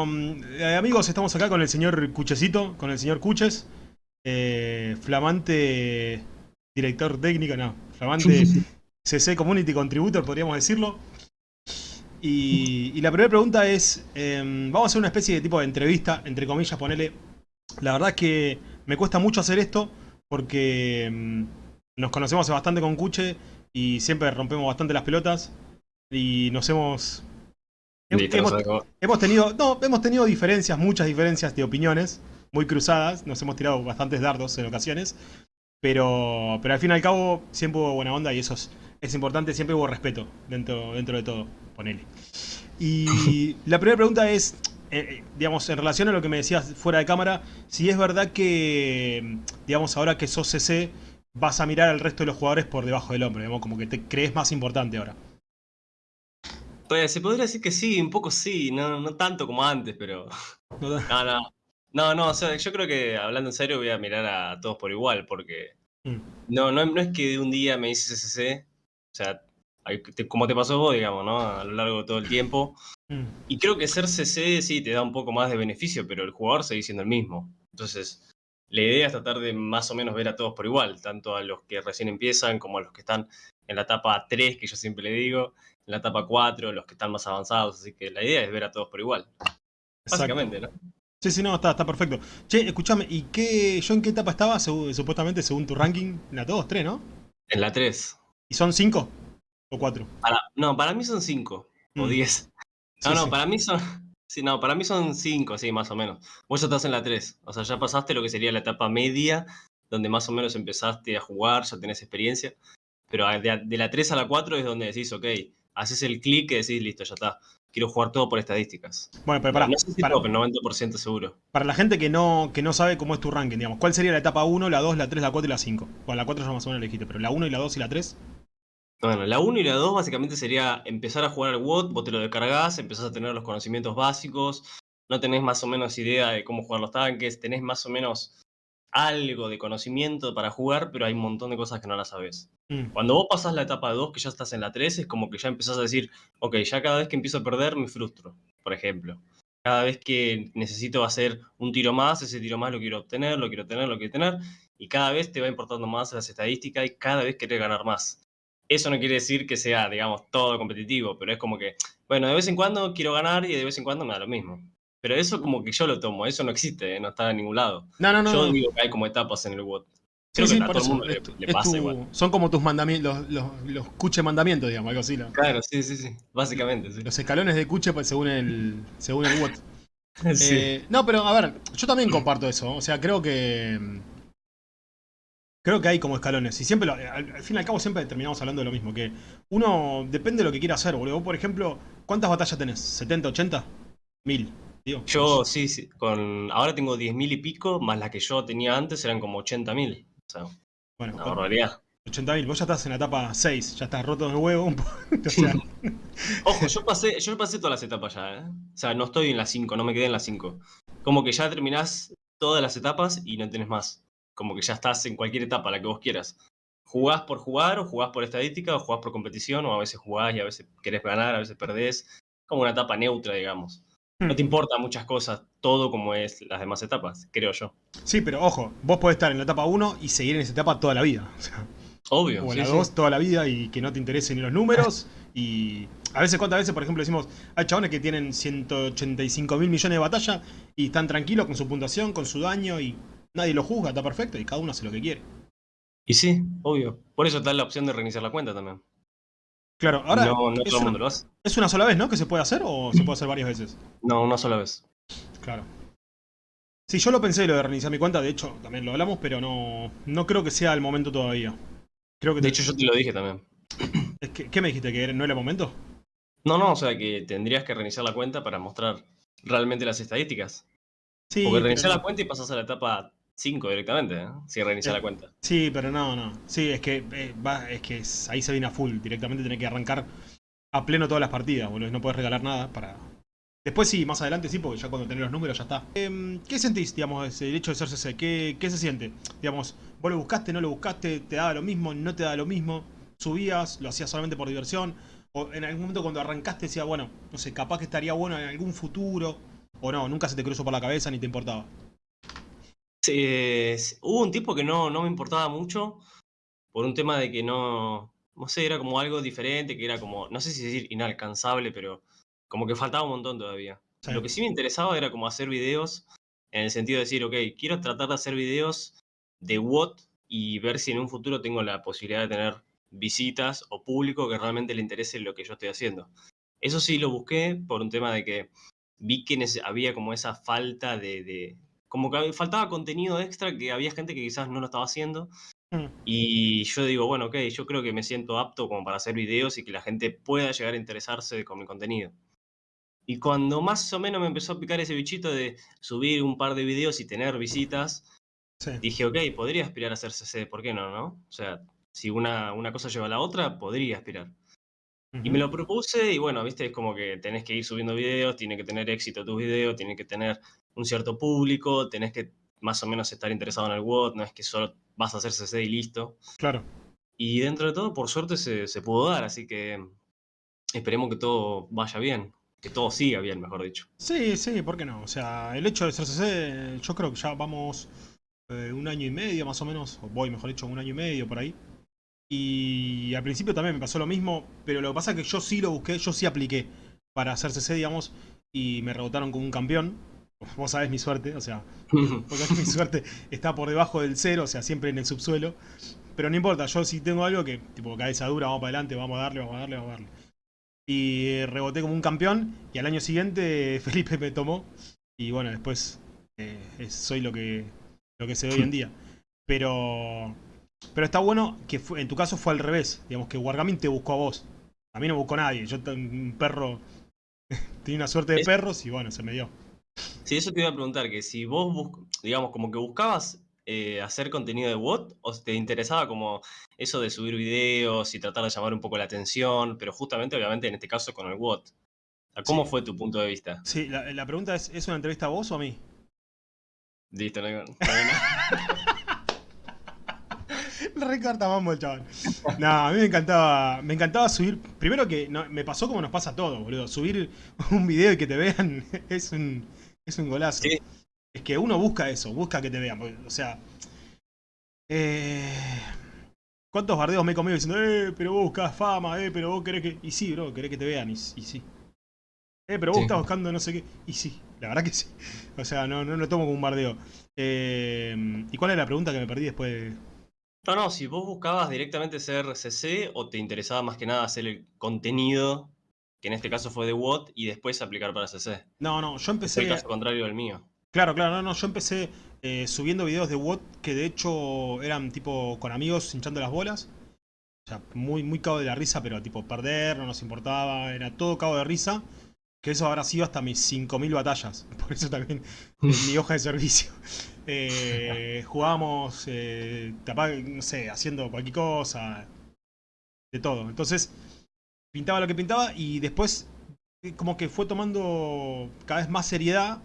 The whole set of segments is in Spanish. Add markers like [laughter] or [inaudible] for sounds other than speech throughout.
Eh, amigos, estamos acá con el señor Cuchecito, con el señor Cuches, eh, flamante director técnico, no, flamante [laughs] CC Community Contributor, podríamos decirlo. Y, y la primera pregunta es, em, vamos a hacer una especie de tipo de entrevista, entre comillas, ponele. La verdad es que me cuesta mucho hacer esto porque em, nos conocemos bastante con Cuche y siempre rompemos bastante las pelotas y nos hemos hemos, tenido, no, hemos tenido diferencias, muchas diferencias de opiniones, muy cruzadas, nos hemos tirado bastantes dardos en ocasiones, pero, pero al fin y al cabo siempre hubo buena onda y eso es, es importante, siempre hubo respeto dentro, dentro de todo, ponele. Y [laughs] la primera pregunta es, eh, eh, digamos, en relación a lo que me decías fuera de cámara, si es verdad que, digamos, ahora que sos CC, vas a mirar al resto de los jugadores por debajo del hombro, digamos, como que te crees más importante ahora. Pues se podría decir que sí, un poco sí, no, no tanto como antes, pero. [laughs] [laughs] ¿No? No, no. No, o sea, yo creo que hablando en serio voy a mirar a todos por igual, porque. Mm. No, no, no es que de un día me hice CCC, o sea, como te pasó vos, digamos, ¿no? A lo largo de todo el tiempo. Mm. Y creo que ser CC sí te da un poco más de beneficio, pero el jugador sigue siendo el mismo. Entonces, la idea es tratar de más o menos ver a todos por igual, tanto a los que recién empiezan como a los que están en la etapa 3, que yo siempre le digo, en la etapa 4, los que están más avanzados. Así que la idea es ver a todos por igual. Exacto. Básicamente, ¿no? Sí, sí, no, está, está perfecto. Che, escúchame, ¿y qué, yo en qué etapa estaba, supuestamente, según tu ranking? En la 2, 3, ¿no? En la 3. ¿Y son 5 o 4? Para, no, para mí son 5 o Mm. 10. No, no, para mí son. Sí, no, para mí son 5, sí, más o menos. Vos ya estás en la 3. O sea, ya pasaste lo que sería la etapa media, donde más o menos empezaste a jugar, ya tenés experiencia. Pero de, de la 3 a la 4 es donde decís, ok, haces el clic y decís, listo, ya está. Quiero jugar todo por estadísticas. Bueno, pero pará, no sé si para, todo, pero 90% seguro. para la gente que no, que no sabe cómo es tu ranking, digamos, ¿cuál sería la etapa 1, la 2, la 3, la 4 y la 5? Bueno, la 4 ya más o menos la dijiste, pero la 1 y la 2 y la 3. Bueno, la 1 y la 2 básicamente sería empezar a jugar al WOT, vos te lo descargás, empezás a tener los conocimientos básicos, no tenés más o menos idea de cómo jugar los tanques, tenés más o menos algo de conocimiento para jugar, pero hay un montón de cosas que no las sabes. Mm, Cuando vos pasás la etapa 2, que ya estás en la 3, es como que ya empezás a decir, ok, ya cada vez que empiezo a perder me frustro, por ejemplo. Cada vez que necesito hacer un tiro más, ese tiro más lo quiero obtener, lo quiero tener, lo quiero tener, y cada vez te va importando más las estadísticas y cada vez querés ganar más. Eso no quiere decir que sea, digamos, todo competitivo, pero es como que, bueno, de vez en cuando quiero ganar y de vez en cuando me da lo mismo. Pero eso como que yo lo tomo, eso no existe, ¿eh? no está en ningún lado. No, no, no. Yo no. digo que hay como etapas en el WOT. Sí, Creo sí, que a todo el eso. mundo le, es le pasa tu- igual. Son como tus mandamientos, los, los, los cuche mandamientos, digamos, algo así. ¿no? Claro, sí, sí, sí. Básicamente, sí. Los escalones de cuche pues, según el, según el WOT. [laughs] Sí. Eh, no, pero a ver, yo también comparto eso. O sea, creo que. Creo que hay como escalones. Y siempre, lo- al, al fin y al cabo, siempre terminamos hablando de lo mismo. Que uno depende de lo que quiera hacer, boludo. Vos, por ejemplo, ¿cuántas batallas tenés? ¿70, 80? ¿1000? Yo sí, sí, con ahora tengo 10.000 y pico, más las que yo tenía antes eran como 80.000. O sea, Bueno, una barbaridad. 80.000. Vos ya estás en la etapa 6. Ya estás roto de huevo. un poco. [laughs] O sea, [laughs] Ojo, yo pasé, yo pasé todas las etapas ya, ¿eh? O sea, no estoy en las 5, no me quedé en las 5. Como que ya terminás todas las etapas y no tenés más. Como que ya estás en cualquier etapa, la que vos quieras. Jugás por jugar, o jugás por estadística, o jugás por competición, o a veces jugás y a veces querés ganar, a veces perdés. Como una etapa neutra, digamos. No te importa muchas cosas, todo como es las demás etapas, creo yo. sí, pero ojo, vos podés estar en la etapa 1 y seguir en esa etapa toda la vida. O sea, Obvio. o en sí, la sí. 2 toda la vida y que no te interesen ni los números. [laughs] Y a veces, ¿cuántas veces, por ejemplo, decimos, hay chabones que tienen 185 mil millones de batalla y están tranquilos con su puntuación, con su daño y nadie lo juzga, está perfecto y cada uno hace lo que quiere. Y sí, obvio. Por eso está la opción de reiniciar la cuenta también. Claro, ahora no, no es, todo el mundo una, lo hace. es una sola vez, ¿no? Que se puede hacer o se puede hacer varias veces. No, una sola vez. Claro. Sí, yo lo pensé lo de reiniciar mi cuenta, de hecho también lo hablamos, pero no, no creo que sea el momento todavía. Creo que De te- hecho, yo te lo dije también. [clears throat] es que- ¿Qué me dijiste? ¿Que no era el momento? No, no, o sea que tendrías que reiniciar la cuenta para mostrar realmente las estadísticas. Sí, Porque reiniciar la cuenta y pasas a la etapa 5 directamente, ¿eh? Si reiniciar Eh, la cuenta. Sí, pero no, no. Sí, es que, eh, va, es que ahí se viene a full. Directamente tenés que arrancar a pleno todas las partidas, boludo. No puedes regalar nada para. Después sí, más adelante sí, porque ya cuando tenés los números ya está. Em, ¿Qué sentís, digamos, el hecho de ser CC? ¿Qué, ¿Qué se siente? Digamos, vos lo buscaste, no lo buscaste, te daba lo mismo, no te daba lo mismo, subías, lo hacías solamente por diversión, o en algún momento cuando arrancaste decía, bueno, no sé, capaz que estaría bueno en algún futuro. ¿O no? ¿Nunca se te cruzó por la cabeza ni te importaba? Sí, hubo un tiempo que no, no me importaba mucho por un tema de que no, no sé, era como algo diferente, que era como, no sé si decir inalcanzable, pero como que faltaba un montón todavía. Lo que sí me interesaba era como hacer videos, en el sentido de decir, ok, quiero tratar de hacer videos de WOT y ver si en un futuro tengo la posibilidad de tener visitas o público que realmente le interese lo que yo estoy haciendo. Eso sí lo busqué por un tema de que vi que había como esa falta de, como que faltaba contenido extra que había gente que quizás no lo estaba haciendo. Mm. Y yo digo, bueno, ok, yo creo que me siento apto como para hacer videos y que la gente pueda llegar a interesarse con mi contenido. Y cuando más o menos me empezó a picar ese bichito de subir un par de videos y tener visitas, dije, ok, podría aspirar a hacer CC, ¿por qué no, no? O sea, si una, una cosa lleva a la otra, podría aspirar. Y me lo propuse y bueno, viste, es como que tenés que ir subiendo videos, tiene que tener éxito tus videos, tiene que tener un cierto público, tenés que más o menos estar interesado en el WOT, no es que solo vas a hacer CC y listo. Claro. Y dentro de todo, por suerte, se, se pudo dar, así que esperemos que todo vaya bien que todo siga bien, mejor dicho. Sí, sí, ¿por qué no? O sea, el hecho de ser CC, yo creo que ya vamos eh, un año y medio más o menos, o voy mejor dicho un año y medio por ahí. Y al principio también me pasó lo mismo, pero lo que pasa es que yo sí lo busqué, yo sí apliqué para hacer CC, digamos, y me rebotaron como un campeón. Vos sabés mi suerte, o sea, [laughs] [laughs] mi suerte está por debajo del cero, o sea, siempre en el subsuelo. Pero no importa, yo sí tengo algo que, tipo, cabeza dura, vamos para adelante, vamos a darle, vamos a darle, vamos a darle y reboté como un campeón y al año siguiente [laughs] Felipe me tomó y bueno, después eh, soy lo que, lo que soy hoy en día. Pero, pero está bueno que en tu caso fue al revés, digamos que Wargaming te buscó a vos. A mí no buscó nadie, yo un perro, tenía una suerte de perros y bueno, se me dio. Sí, eso te iba a preguntar, que si vos, digamos, como que buscabas eh, hacer contenido de WOT o te interesaba como eso de subir videos y tratar de llamar un poco la atención, pero justamente obviamente en este caso con el WOT? ¿Cómo fue tu punto de vista? Sí, la, pregunta es, ¿es una entrevista a vos o a mí? Listo, no, no, [laughs] Recorta mambo el chaval. No, a mí me encantaba, me encantaba subir. Primero que me pasó como nos pasa a todos, boludo. Subir un video y que te vean [laughs] es un, es un golazo. Es que uno busca eso, busca que te vean. O sea, eh, ¿cuántos bardeos me he comido diciendo, eh, pero vos buscas fama, eh, pero vos querés que... Y sí, bro, querés que te vean, y, sí. Eh, pero vos estás buscando no sé qué. Y sí, la verdad que sí. [laughs] O sea, no, no lo tomo como un bardeo. Eh, ¿Y cuál es la pregunta que me perdí después? No, no, si vos buscabas directamente ser CC o te interesaba más que nada hacer el contenido, que en este caso fue de WOT, y después aplicar para CC. No, no, yo empecé... el caso contrario del mío. Claro, claro, no, no, yo empecé eh, subiendo videos de WOT que de hecho eran tipo con amigos hinchando las bolas. O sea, muy, muy cabo de la risa, pero tipo perder, no nos importaba, era todo cabo de risa. Que eso habrá sido hasta mis 5.000 batallas. [laughs] Por eso también mi hoja de servicio. [laughs] Eh, jugábamos, eh, no sé, haciendo cualquier cosa. De todo. Entonces, pintaba lo que pintaba y después como que fue tomando cada vez más seriedad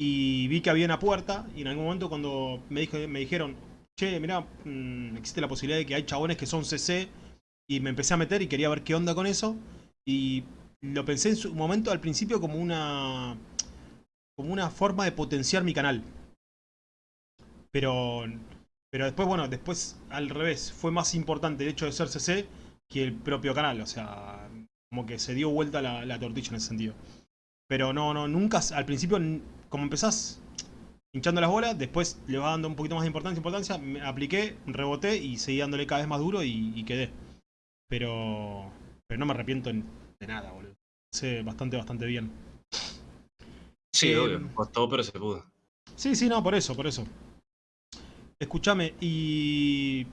y vi que había una puerta y en algún momento cuando me, dijo, me dijeron, che, mira, mm, existe la posibilidad de que hay chabones que son CC y me empecé a meter y quería ver qué onda con eso y lo pensé en su momento al principio como una como una forma de potenciar mi canal. Pero pero después, bueno, después al revés, fue más importante el hecho de ser CC que el propio canal, o sea, como que se dio vuelta la, la tortilla en ese sentido. Pero no, no, nunca, al principio como empezás hinchando las bolas, después le va dando un poquito más de importancia, importancia, me apliqué, reboté y seguí dándole cada vez más duro y, quedé. Pero, pero no me arrepiento de nada, boludo. Sé bastante, bastante bien. Sí, eh, obvio, costó, pero se pudo. Sí, sí, no, por eso, por eso. Escúchame, y...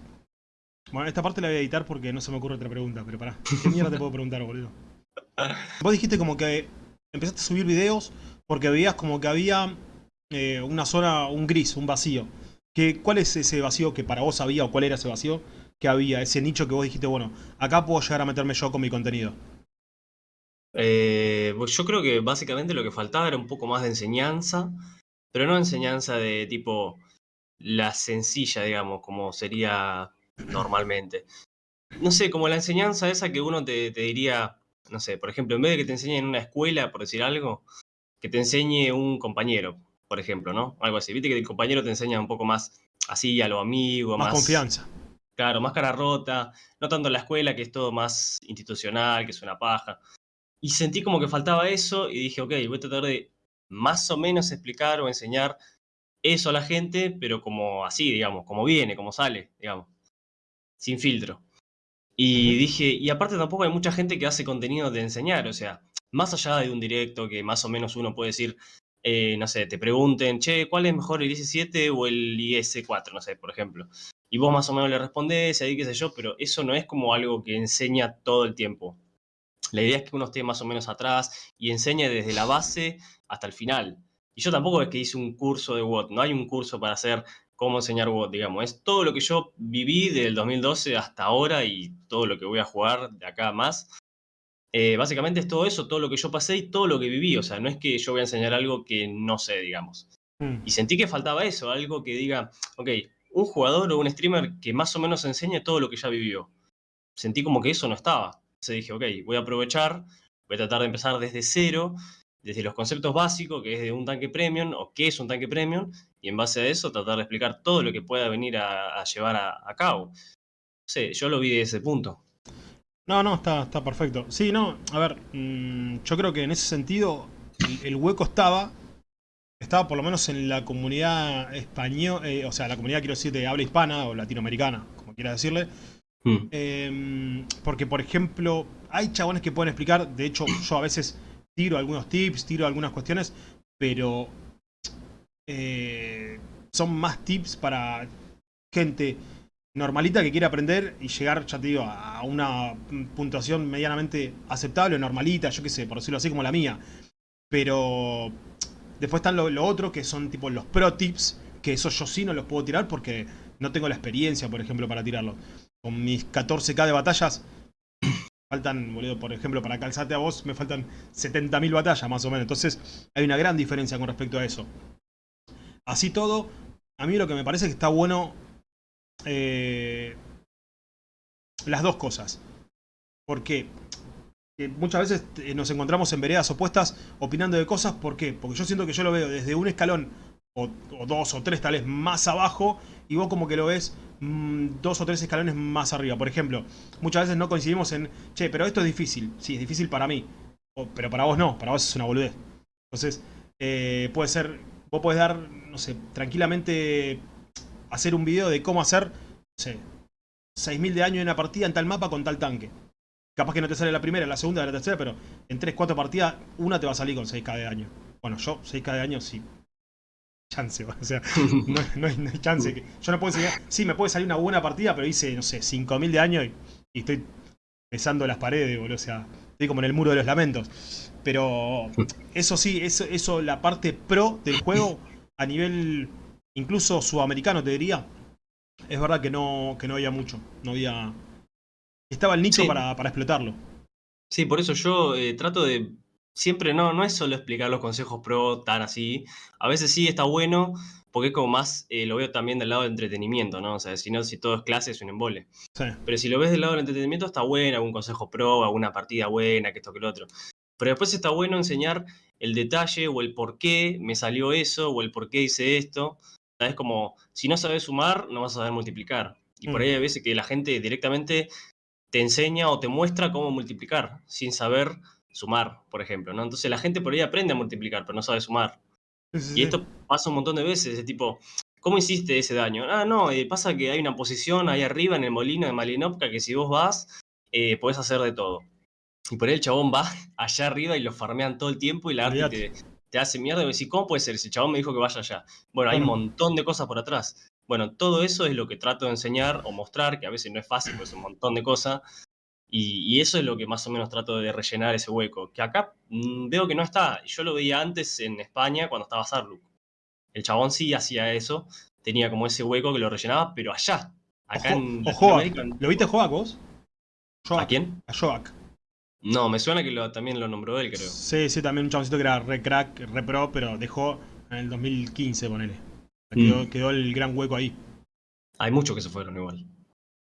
Bueno, esta parte la voy a editar porque no se me ocurre otra pregunta, pero pará. ¿Qué mierda te puedo preguntar, boludo? Vos dijiste como que empezaste a subir videos porque veías como que había eh, una zona, un gris, un vacío. ¿Qué, ¿Cuál es ese vacío que para vos había o cuál era ese vacío que había? Ese nicho que vos dijiste, bueno, acá puedo llegar a meterme yo con mi contenido. Eh, pues yo creo que básicamente lo que faltaba era un poco más de enseñanza, pero no enseñanza de tipo la sencilla, digamos, como sería normalmente. No sé, como la enseñanza esa que uno te, te diría, no sé, por ejemplo, en vez de que te enseñen en una escuela, por decir algo, que te enseñe un compañero, por ejemplo, ¿no? Algo así. Viste que el compañero te enseña un poco más así a lo amigo, más... confianza. Claro, más cara rota, no tanto en la escuela, que es todo más institucional, que es una paja. Y sentí como que faltaba eso y dije, ok, voy a tratar de más o menos explicar o enseñar eso a la gente, pero como así, digamos, como viene, como sale, digamos, sin filtro. Y dije, y aparte tampoco hay mucha gente que hace contenido de enseñar, o sea, más allá de un directo que más o menos uno puede decir, eh, no sé, te pregunten, che, ¿cuál es mejor el IS-7 o el IS-4? No sé, por ejemplo. Y vos más o menos le respondés, ahí qué sé yo, pero eso no es como algo que enseña todo el tiempo. La idea es que uno esté más o menos atrás y enseñe desde la base hasta el final. Y yo tampoco es que hice un curso de WOT, no hay un curso para hacer cómo enseñar WOT, digamos. Es todo lo que yo viví del 2012 hasta ahora y todo lo que voy a jugar de acá más. Eh, básicamente es todo eso, todo lo que yo pasé y todo lo que viví. O sea, no es que yo voy a enseñar algo que no sé, digamos. Mm. Y sentí que faltaba eso, algo que diga, ok, un jugador o un streamer que más o menos enseñe todo lo que ya vivió. Sentí como que eso no estaba. Entonces dije, ok, voy a aprovechar, voy a tratar de empezar desde cero, desde los conceptos básicos, que es de un tanque premium o qué es un tanque premium, y en base a eso tratar de explicar todo lo que pueda venir a, llevar a, cabo. Sí, yo lo vi de ese punto. No, no, está, está perfecto. Sí, no, a ver, mm, yo creo que en ese sentido el, hueco estaba, estaba por lo menos en la comunidad española, eh, o sea, la comunidad quiero decir de habla hispana o latinoamericana, como quiera decirle. Hmm. Em, porque, por ejemplo, hay chabones que pueden explicar, de hecho, yo a veces tiro algunos tips, tiro algunas cuestiones, pero eh, son más tips para gente normalita que quiere aprender y llegar, ya a una puntuación medianamente aceptable, normalita, yo qué sé, por decirlo así como la mía. Pero después están lo, otro, que son tipo los pro tips, que eso yo sí no los puedo tirar porque no tengo la experiencia, por ejemplo, para tirarlo. Con mis 14k de batallas, [coughs] faltan, boludo, por ejemplo, para calzarte a vos, me faltan 70.000 batallas más o menos. Entonces hay una gran diferencia con respecto a eso. Así todo, a mí lo que me parece que está bueno eh, las dos cosas. Porque muchas veces eh, nos encontramos en veredas opuestas opinando de cosas. ¿Por qué? Porque yo siento que yo lo veo desde un escalón o, dos o tres tal vez más abajo y vos como que lo ves mm, dos o tres escalones más arriba. Por ejemplo, muchas veces no coincidimos en, che, pero esto es difícil. Sí, es difícil para mí. pero para vos no, para vos es una boludez. Entonces, eh, puede ser, vos podés dar, no sé, tranquilamente hacer un video de cómo hacer, no sé, 6.000 de daño en una partida en tal mapa con tal tanque. Capaz que no te sale la primera, la segunda, la tercera, pero en 3, 4 partidas, una te va a salir con 6k de daño. Bueno, yo 6k de daño sí. Chance, [laughs] o sea, no, hay, chance. yo no puedo enseñar. Sí, me puede salir una buena partida, pero hice, no sé, 5.000 de daño y, estoy besando las paredes, boludo. O sea, estoy como en el muro de los lamentos. Pero eso sí, eso, eso la parte pro del juego a nivel incluso sudamericano te diría, es verdad que no, que no había mucho. No había. Estaba el nicho para, explotarlo. Sí, por eso yo eh, trato de. Siempre no, no es solo explicar los consejos pro tan así. A veces sí está bueno, porque es como más, eh, lo veo también del lado del entretenimiento, ¿no? O sea, si no, si todo es clase es un embole. Pero si lo ves del lado del entretenimiento está bueno, algún consejo pro, alguna partida buena, que esto que lo otro. Pero después está bueno enseñar el detalle o el por qué me salió eso o el por qué hice esto. Es como, si no sabes sumar, no vas a saber multiplicar. Y por ahí mm. hay veces que la gente directamente te enseña o te muestra cómo multiplicar, sin saber sumar, por ejemplo, ¿no? Entonces la gente por ahí aprende a multiplicar, pero no sabe sumar. y esto pasa un montón de veces, de tipo, ¿cómo hiciste ese daño? Ah, no, eh, pasa que hay una posición ahí arriba en el molino de Malinopka que si vos vas, eh, podés hacer de todo. Y por ahí el chabón va [laughs] allá arriba y lo farmean todo el tiempo y la arte te hace mierda y me decís, ¿cómo puede ser? El chabón me dijo que vaya allá. Bueno, hay un montón de cosas por atrás. Bueno, todo eso es lo que trato de enseñar o mostrar, que a veces no es fácil, pues es un montón de cosas. Y, eso es lo que más o menos trato de rellenar ese hueco. Que acá mm, veo que no está. Yo lo veía antes en España cuando estaba Sarluk. El chabón sí hacía eso. Tenía como ese hueco que lo rellenaba, pero allá. Acá en. ¿Lo viste a vos? ¿A quién? A Joak. No, me suena que lo, también lo nombró él, creo. Sí, sí, también un chaboncito que era re crack, re pro, pero dejó en el 2015, ponele. Quedó, mm. quedó el gran hueco ahí. Hay muchos que se fueron igual.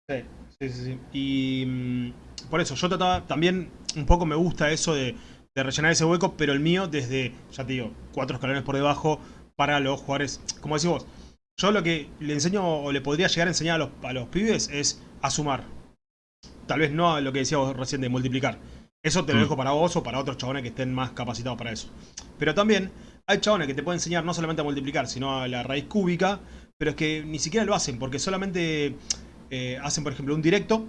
Sí, sí, sí. Y mm, por eso, yo trataba, también un poco me gusta eso de, de rellenar ese hueco, pero el mío desde, ya te digo, cuatro escalones por debajo para los jugadores, como decís vos, yo lo que le enseño o le podría llegar a enseñar a los, a los pibes es a sumar. Tal vez no a lo que decíamos recién de multiplicar. Eso te lo mm. dejo para vos o para otros chabones que estén más capacitados para eso. Pero también hay chabones que te pueden enseñar no solamente a multiplicar, sino a la raíz cúbica, pero es que ni siquiera lo hacen, porque solamente eh, hacen, por ejemplo, un directo,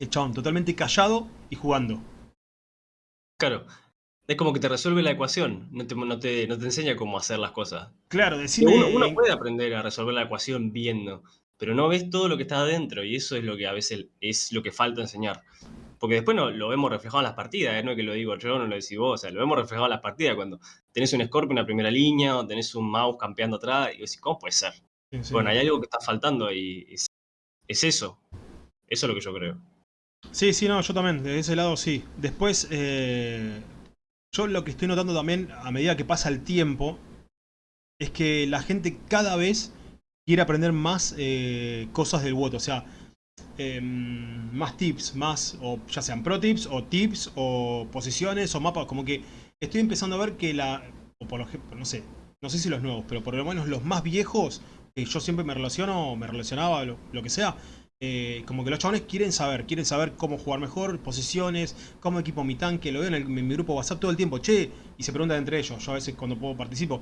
el chabón totalmente callado y jugando. Claro, es como que te resuelve la ecuación, no te, no te, enseña cómo hacer las cosas. Claro, decime... Uno, uno, puede aprender a resolver la ecuación viendo, pero no ves todo lo que está adentro y eso es lo que a veces es lo que falta enseñar. Porque después no, lo vemos reflejado en las partidas, ¿eh? no es que lo digo yo, no lo decís vos, o sea, lo vemos reflejado en las partidas cuando tenés un Scorpio en la primera línea o tenés un mouse campeando atrás y decís, ¿cómo puede ser? Bueno, hay algo que está faltando y es, es eso. Eso es lo que yo creo. Sí, sí, no, yo también, de ese lado sí. Después, eh, yo lo que estoy notando también, a medida que pasa el tiempo, es que la gente cada vez quiere aprender más eh, cosas del WOT. O sea, em, más tips, más, o ya sean pro tips, o tips, o posiciones, o mapas. Como que estoy empezando a ver que la, o por ejemplo, no sé, no sé si los nuevos, pero por lo menos los más viejos, que yo siempre me relaciono, me relacionaba, lo que sea, eh, como que los chavales quieren saber, quieren saber cómo jugar mejor, posiciones, cómo equipo mi tanque, lo veo en, mi grupo WhatsApp todo el tiempo, che, y se preguntan entre ellos, yo a veces cuando puedo participo,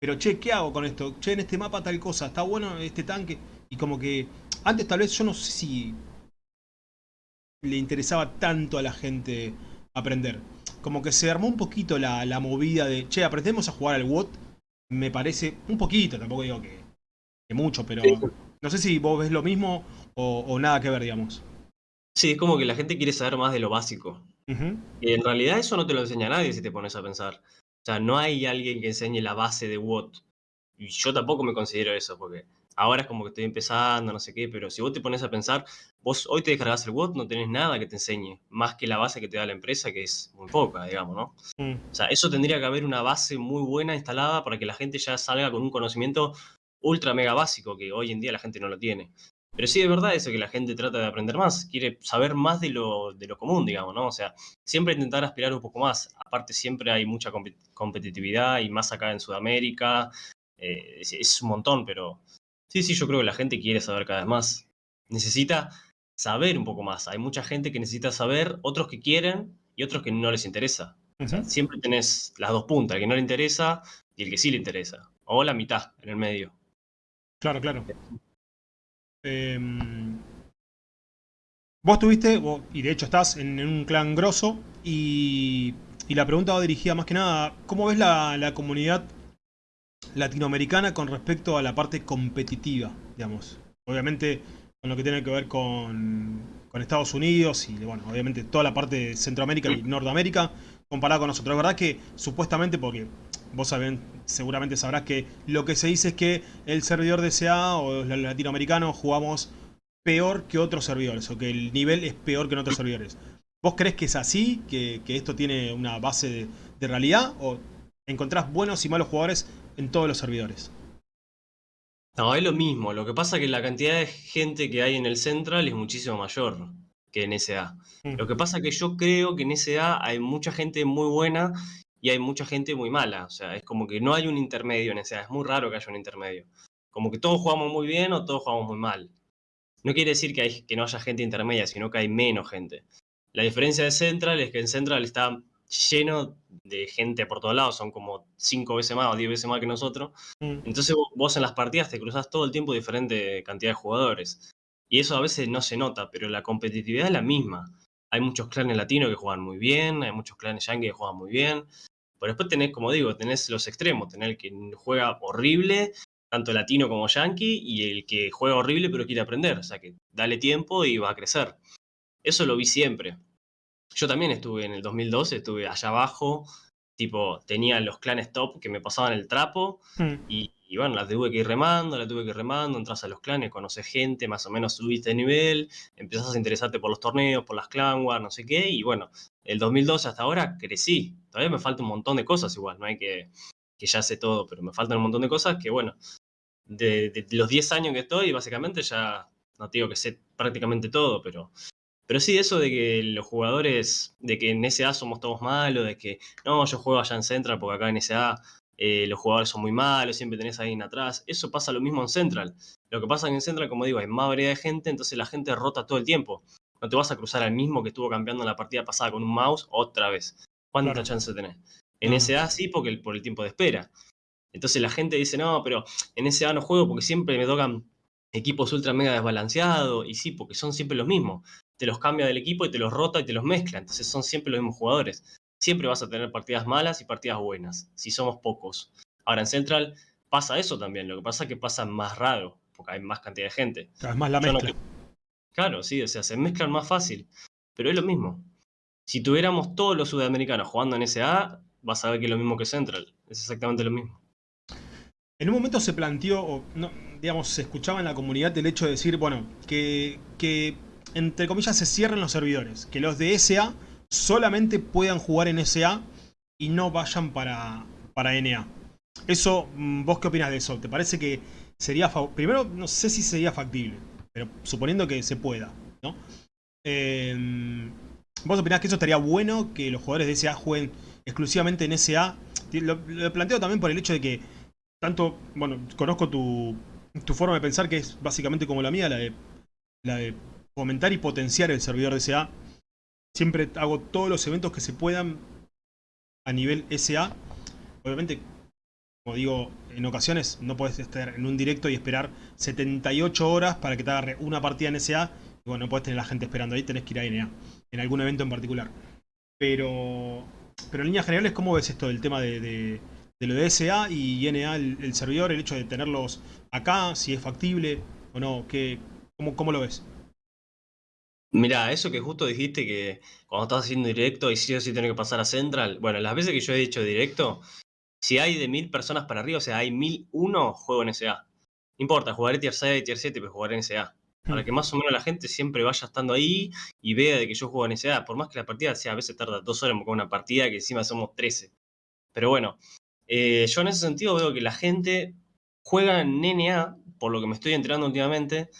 pero che, ¿qué hago con esto? Che, en este mapa tal cosa, ¿está bueno este tanque? Y como que antes tal vez yo no sé si le interesaba tanto a la gente aprender. Como que se armó un poquito la, movida de, che, aprendemos a jugar al WOT, me parece un poquito, tampoco digo que, que mucho, pero no sé si vos ves lo mismo o, nada que ver, digamos. Sí, es como que la gente quiere saber más de lo básico. Y en realidad eso no te lo enseña nadie si te pones a pensar. O sea, no hay alguien que enseñe la base de WOT. Y yo tampoco me considero eso, porque ahora es como que estoy empezando, no sé qué, pero si vos te pones a pensar, vos hoy te descargas el WOT, no tenés nada que te enseñe, más que la base que te da la empresa, que es muy poca, digamos, ¿no? Mm. O sea, eso tendría que haber una base muy buena instalada para que la gente ya salga con un conocimiento ultra mega básico, que hoy en día la gente no lo tiene. Pero sí es verdad eso, que la gente trata de aprender más, quiere saber más de lo, de lo común, digamos, ¿no? O sea, siempre intentar aspirar un poco más. Aparte siempre hay mucha competitividad y más acá en Sudamérica. Eh, es, un montón, pero sí, sí, yo creo que la gente quiere saber cada vez más. Necesita saber un poco más. Hay mucha gente que necesita saber, otros que quieren y otros que no les interesa. siempre tenés las dos puntas, el que no le interesa y el que sí le interesa. O la mitad en el medio. Claro, claro. Em, vos tuviste, y de hecho estás en, un clan grosso, y, la pregunta va dirigida más que nada, ¿cómo ves la, comunidad latinoamericana con respecto a la parte competitiva, digamos? Obviamente con lo que tiene que ver con, Estados Unidos y, bueno, obviamente toda la parte de Centroamérica y Norteamérica comparada con nosotros. Es verdad que supuestamente, porque vos saben, seguramente sabrás que lo que se dice es que el servidor de SA o los latinoamericanos jugamos peor que otros servidores, o que el nivel es peor que en otros servidores. ¿Vos crees que es así? ¿Que, esto tiene una base de, realidad? ¿O encontrás buenos y malos jugadores en todos los servidores? No, es lo mismo. Lo que pasa es que la cantidad de gente que hay en el Central es muchísimo mayor que en SA. Mm. Lo que pasa es que yo creo que en SA hay mucha gente muy buena y hay mucha gente muy mala. O sea, es como que no hay un intermedio en SA. Es muy raro que haya un intermedio. Como que todos jugamos muy bien o todos jugamos muy mal. No quiere decir que, hay, que no haya gente intermedia, sino que hay menos gente. La diferencia de Central es que en Central está lleno de gente por todos lados, son como cinco veces más o diez veces más que nosotros. Mm. Entonces vos en las partidas te cruzas todo el tiempo diferente cantidad de jugadores. Y eso a veces no se nota, pero la competitividad es la misma. Hay muchos clanes latinos que juegan muy bien, hay muchos clanes yankees que juegan muy bien. Pero después tenés, como digo, tenés los extremos, tenés el que juega horrible, tanto latino como yankee, y el que juega horrible pero quiere aprender. O sea que dale tiempo y va a crecer. Eso lo vi siempre. Yo también estuve en el 2012, estuve allá abajo, tipo, tenía los clanes top que me pasaban el trapo, hmm. y y bueno, la tuve que ir remando, la tuve que ir remando, entras a los clanes, conoces gente, más o menos subiste de nivel, empezás a interesarte por los torneos, por las clan wars, no sé qué, y bueno, el 2012 hasta ahora crecí. Todavía me falta un montón de cosas igual, no hay que, que ya sé todo, pero me faltan un montón de cosas que bueno, de, los 10 años que estoy, básicamente ya, no te digo que sé prácticamente todo, pero, Pero sí, eso de que los jugadores, de que en SA somos todos malos, de que no, yo juego allá en Central porque acá en SA eh, los jugadores son muy malos, siempre tenés a alguien atrás. Eso pasa lo mismo en Central. Lo que pasa en Central, como digo, hay más variedad de gente, entonces la gente rota todo el tiempo. No te vas a cruzar al mismo que estuvo cambiando en la partida pasada con un mouse otra vez. ¿Cuánta chance tenés? En SA sí, porque por el tiempo de espera. Entonces la gente dice, no, pero en SA no juego porque siempre me tocan equipos ultra mega desbalanceados. Y sí, porque son siempre los mismos. Te los cambia del equipo y te los rota y te los mezcla. Entonces son siempre los mismos jugadores. Siempre vas a tener partidas malas y partidas buenas, si somos pocos. Ahora en Central pasa eso también. Lo que pasa es que pasa más raro, porque hay más cantidad de gente. es más la mezcla. Claro, sí, o sea, se mezclan más fácil. Pero es lo mismo. Si tuviéramos todos los sudamericanos jugando en SA, vas a ver que es lo mismo que Central. Es exactamente lo mismo. En un momento se planteó, o no, digamos, se escuchaba en la comunidad el hecho de decir, bueno, que, que entre comillas se cierren los servidores, que los de SA solamente puedan jugar en SA y no vayan para, para NA. Eso, mm, ¿vos qué opinas de eso? ¿Te parece que sería... Primero, no sé si sería factible, pero suponiendo que se pueda, ¿no? Em, ¿Vos opinás que eso estaría bueno, que los jugadores de SA jueguen exclusivamente en SA? Lo, lo planteo también por el hecho de que tanto, bueno, conozco tu, tu forma de pensar que es básicamente como la mía, la de, la de fomentar y potenciar el servidor de SA. Siempre hago todos los eventos que se puedan a nivel SA. Obviamente, como digo, en ocasiones no puedes estar en un directo y esperar 78 horas para que te agarre una partida en SA. Y bueno, no puedes tener la gente esperando ahí, tenés que ir a NA, en algún evento en particular. Pero, pero en líneas generales, ¿cómo ves esto del tema de lo de SA y NA el, servidor, el hecho de tenerlos acá, si es factible o no, ¿qué, cómo, lo ves? Mira, eso que justo dijiste que cuando estás haciendo directo y sí o sí tiene que pasar a Central, bueno, las veces que yo he hecho directo, si hay de mil personas para arriba, o sea, hay mil uno, juego en SA. No importa, jugaré tier 6, tier 7, pero jugaré en SA. Para hmm. que más o menos la gente siempre vaya estando ahí y vea de que yo juego en SA. Por más que la partida sea a veces tarda dos horas con una partida que encima somos 13. Pero bueno, eh, yo en ese sentido veo que la gente juega en NA, por lo que me estoy enterando últimamente,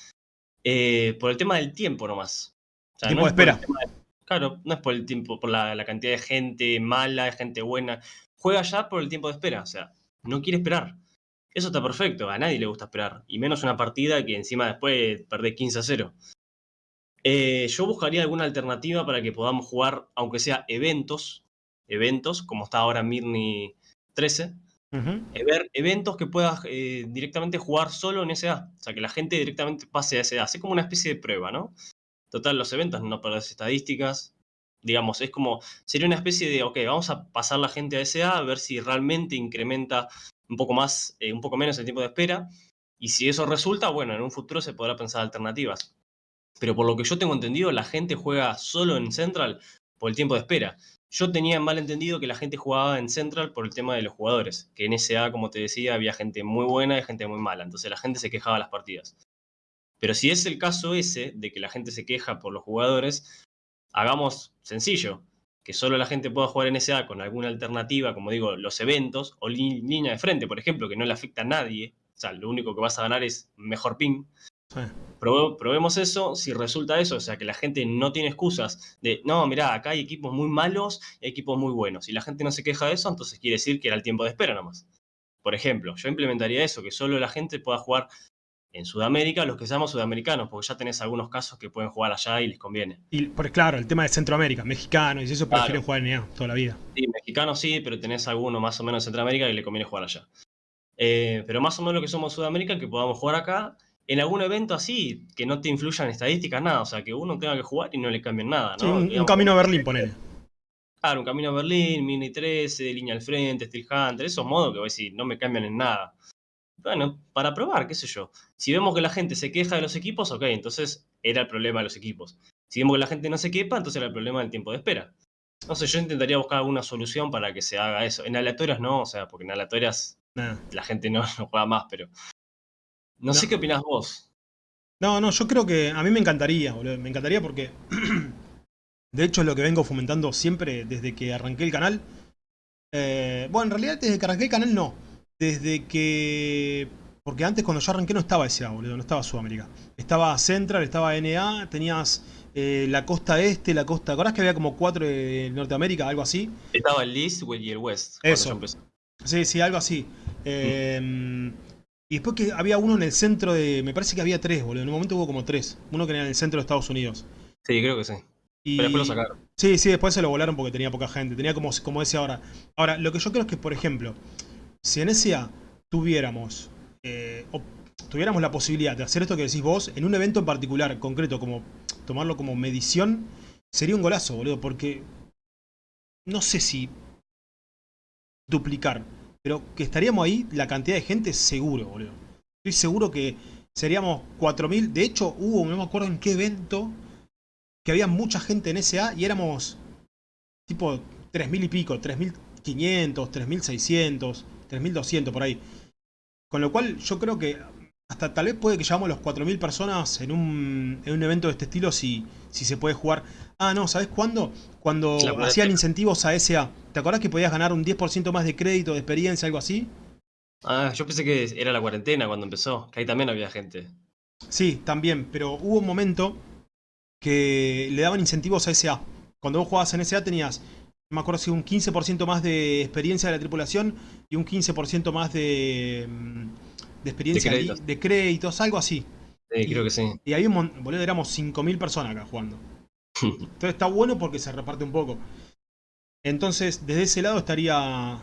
eh, por el tema del tiempo nomás. Tiempo de espera. claro, no es por el tiempo, por la, cantidad de gente mala, de gente buena. Juega ya por el tiempo de espera, o sea, no quiere esperar. Eso está perfecto, a nadie le gusta esperar. Y menos una partida que encima después perdés 15 a 0. Eh, yo buscaría alguna alternativa para que podamos jugar, aunque sea eventos, eventos, como está ahora Mirni 13, eh, ver eventos que puedas eh, directamente jugar solo en SA. O sea, que la gente directamente pase a SA. Así como una especie de prueba, ¿no? Total, los eventos no perdés estadísticas. Digamos, es como, sería una especie de, ok, vamos a pasar la gente a SA a ver si realmente incrementa un poco más, eh, un poco menos el tiempo de espera. Y si eso resulta, bueno, en un futuro se podrá pensar alternativas. Pero por lo que yo tengo entendido, la gente juega solo en Central por el tiempo de espera. Yo tenía mal entendido que la gente jugaba en Central por el tema de los jugadores, que en SA, como te decía, había gente muy buena y gente muy mala, entonces la gente se quejaba las partidas. Pero si es el caso ese, de que la gente se queja por los jugadores, hagamos sencillo, que solo la gente pueda jugar en SA con alguna alternativa, como digo, los eventos, o línea de frente, por ejemplo, que no le afecta a nadie, o sea, lo único que vas a ganar es mejor ping, probemos eso, si resulta eso, o sea, que la gente no tiene excusas de, no, mirá, acá hay equipos muy malos y equipos muy buenos. Si la gente no se queja de eso, entonces quiere decir que era el tiempo de espera nomás. Por ejemplo, yo implementaría eso, que solo la gente pueda jugar en Sudamérica los que seamos sudamericanos, porque ya tenés algunos casos que pueden jugar allá y les conviene. Y por claro, el tema de Centroamérica, mexicanos y eso prefieren jugar en EA toda la vida. Sí, mexicanos sí, pero tenés alguno más o menos en Centroamérica y le conviene jugar allá. Eh, pero más o menos lo que somos Sudamérica, que podamos jugar acá en algún evento así, que no te influyan estadísticas, nada. O sea, que uno tenga que jugar y no le cambien nada, ¿no? un, camino a Berlín, ponele. Claro, un camino a Berlín, Mini 13, línea al frente, Steel Hunter, esos modos que voy a decir, no me cambian en nada. Bueno, para probar, qué sé yo. Si vemos que la gente se queja de los equipos, ok, entonces era el problema de los equipos. Si vemos que la gente no se quepa, entonces era el problema del tiempo de espera. No sé, yo intentaría buscar alguna solución para que se haga eso. En aleatorias no, o sea, porque en aleatorias la gente no, no, juega más, pero no, sé qué opinás vos. No, no, yo creo que a mí me encantaría, boludo. Me encantaría porque... [clears throat] de hecho es lo que vengo fomentando siempre desde que arranqué el canal. Eh, bueno, en realidad desde que arranqué el canal no. Desde que... Porque antes cuando yo arranqué no estaba SA, boludo. No estaba Sudamérica. Estaba Central, estaba NA, tenías eh, la costa este, la costa... ¿Acordás que había como cuatro de Norteamérica, algo así? Estaba el East y el West. Eso. Sí, sí, algo así. Eh, y después que había uno en el centro de... Me parece que había tres, boludo. En un momento hubo como tres. Uno que era en el centro de Estados Unidos. Sí, creo que sí. Y... Pero después lo sacaron. Sí, sí, después se lo volaron porque tenía poca gente. Tenía como, como ese ahora. Ahora, lo que yo creo es que, por ejemplo, si en SA tuviéramos, eh, tuviéramos la posibilidad de hacer esto que decís vos, en un evento en particular, concreto, como tomarlo como medición, sería un golazo, boludo, porque no sé si duplicar, pero que estaríamos ahí la cantidad de gente seguro, boludo. Estoy seguro que seríamos 4.000. De hecho, hubo, no me acuerdo en qué evento, que había mucha gente en SA y éramos tipo 3.000 y pico, 3.500, 3.600, 3.200 por ahí. Con lo cual yo creo que hasta tal vez puede que llevamos los 4.000 personas en un, en un evento de este estilo si, si se puede jugar. Ah, no, ¿sabes cuándo? Cuando hacían incentivos a SA. ¿Te acordás que podías ganar un 10% más de crédito, de experiencia, algo así? Ah, yo pensé que era la cuarentena cuando empezó, que ahí también había gente. Sí, también, pero hubo un momento que le daban incentivos a SA. Cuando vos jugabas en SA tenías, no me acuerdo si un 15% más de experiencia de la tripulación y un 15% más de, mm, de experiencia De créditos. de créditos, algo así. Sí, creo que sí. Y ahí boludo, éramos 5.000 personas acá jugando. [laughs] Entonces está bueno porque se reparte un poco. Entonces, desde ese lado estaría...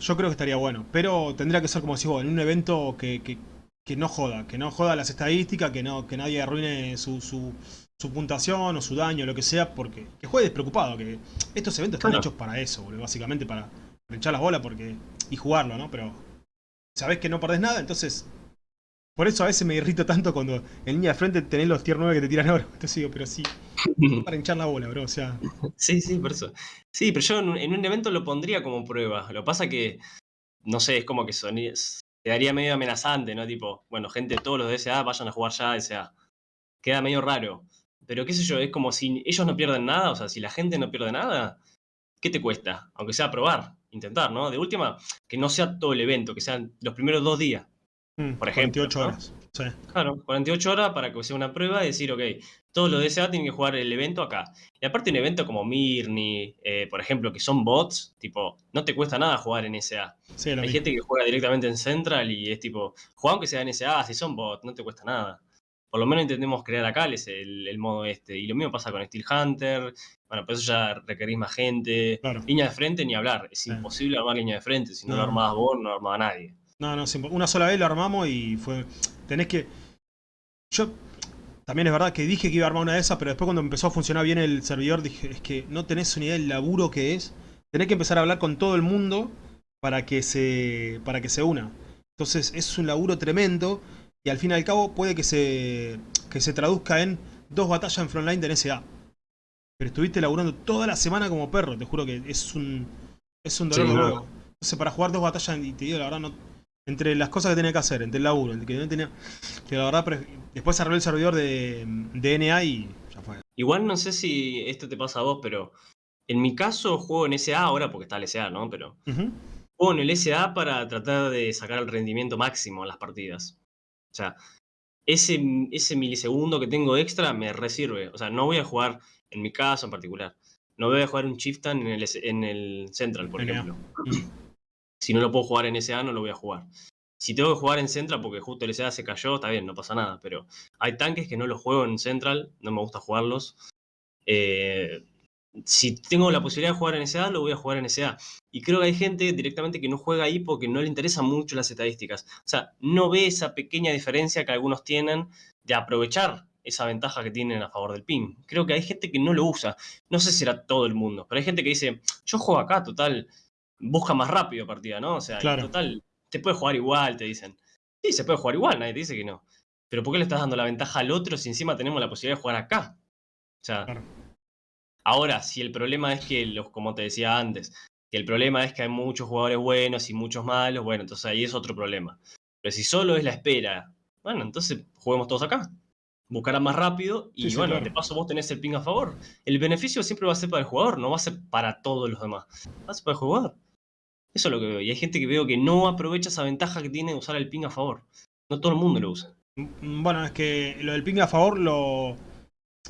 Yo creo que estaría bueno. Pero tendría que ser como decís vos, en un evento que, que- que no joda. Que no joda las estadísticas, que no que nadie arruine su, su, su puntuación o su daño, lo que sea. Porque que juegue despreocupado. Que estos eventos están Claro. hechos para eso, boludo. Básicamente para echar las bolas porque y jugarlo, ¿no? Pero sabés que no perdés nada, entonces... Por eso a veces me irrito tanto cuando en línea de frente tenés los tier 9 que te tiran oro. Entonces digo, pero sí, [laughs] para hinchar la bola, bro. O sea, Sí, sí, por eso. Sí, pero yo en un, en un evento lo pondría como prueba. Lo que pasa que, no sé, es como que soni- quedaría medio amenazante, ¿no? Tipo, bueno, gente, todos los de SA vayan a jugar ya a SA. Queda medio raro. Pero qué sé yo, es como si ellos no pierden nada, o sea, si la gente no pierde nada, ¿qué te cuesta? Aunque sea probar, intentar, ¿no? De última, que no sea todo el evento, que sean los primeros dos días. mm, Por ejemplo, 48 ¿no? horas. Sí. Claro, 48 horas para que sea una prueba y decir, ok, todos los de SA tienen que jugar el evento acá. Y aparte un evento como Mirni, eh, por ejemplo, que son bots, tipo, no te cuesta nada jugar en SA. Sí, Hay mismo. gente que juega directamente en Central y es tipo, juega aunque sea en SA, si son bots, no te cuesta nada. Por lo menos intentemos crear acá el, el, el modo este. Y lo mismo pasa con Steel Hunter. Bueno, por eso ya requerís más gente. Claro. Línea de frente ni hablar. Es imposible armar línea de frente. Si no, No. lo armabas vos, no lo armaba nadie. No, no, una sola vez lo armamos y fue. Tenés que. Yo. También es verdad que dije que iba a armar una de esas, pero después cuando empezó a funcionar bien el servidor dije, es que no tenés una idea del laburo que es. Tenés que empezar a hablar con todo el mundo para que se. para que se una. Entonces es un laburo tremendo. Y al fin y al cabo puede que se. que se traduzca en dos batallas en frontline de NSA. Pero estuviste laburando toda la semana como perro, te juro que es un. es un dolor Sí, de no. huevo. Entonces para jugar dos batallas, y te digo la verdad, no, entre las cosas que tenía que hacer, entre el laburo, entre que no tenía. Que la verdad, pre- después arreglé el servidor de, de NA y ya fue. Igual no sé si esto te pasa a vos, pero en mi caso juego en SA ahora porque está el SA, ¿no? Pero Ujú. juego en el SA para tratar de sacar el rendimiento máximo en las partidas. O sea, ese, ese milisegundo que tengo extra me resirve. O sea, no voy a jugar, en mi caso en particular, no voy a jugar un Chieftain en el, en el Central, por ejemplo. Mm. [clears throat] Si no lo puedo jugar en SA, no lo voy a jugar. Si tengo que jugar en Central porque justo el SA se cayó, está bien, no pasa nada. Pero hay tanques que no los juego en Central, no me gusta jugarlos. Eh, si tengo la posibilidad de jugar en SA, lo voy a jugar en SA. Y creo que hay gente directamente que no juega ahí porque no le interesan mucho las estadísticas. O sea, no ve esa pequeña diferencia que algunos tienen de aprovechar esa ventaja que tienen a favor del ping. Creo que hay gente que no lo usa. No sé si era todo el mundo, pero hay gente que dice, yo juego acá, total, busca más rápido partida, ¿no? O sea, Claro. total, te puede jugar igual, te dicen. Sí, se puede jugar igual, nadie te dice que no. Pero ¿por qué le estás dando la ventaja al otro si encima tenemos la posibilidad de jugar acá? O sea, Claro. Ahora, si el problema es que, los, como te decía antes, que el problema es que hay muchos jugadores buenos y muchos malos, bueno, entonces ahí es otro problema. Pero si solo es la espera, bueno, entonces juguemos todos acá. Buscará más rápido y Sí, sí, bueno, claro. de paso vos tenés el ping a favor. El beneficio siempre va a ser para el jugador, no va a ser para todos los demás. Va a ser para el jugador. Eso es lo que veo. Y hay gente que veo que no aprovecha esa ventaja que tiene de usar el ping a favor. No todo el mundo lo usa. Mm, Bueno, es que lo del ping a favor lo.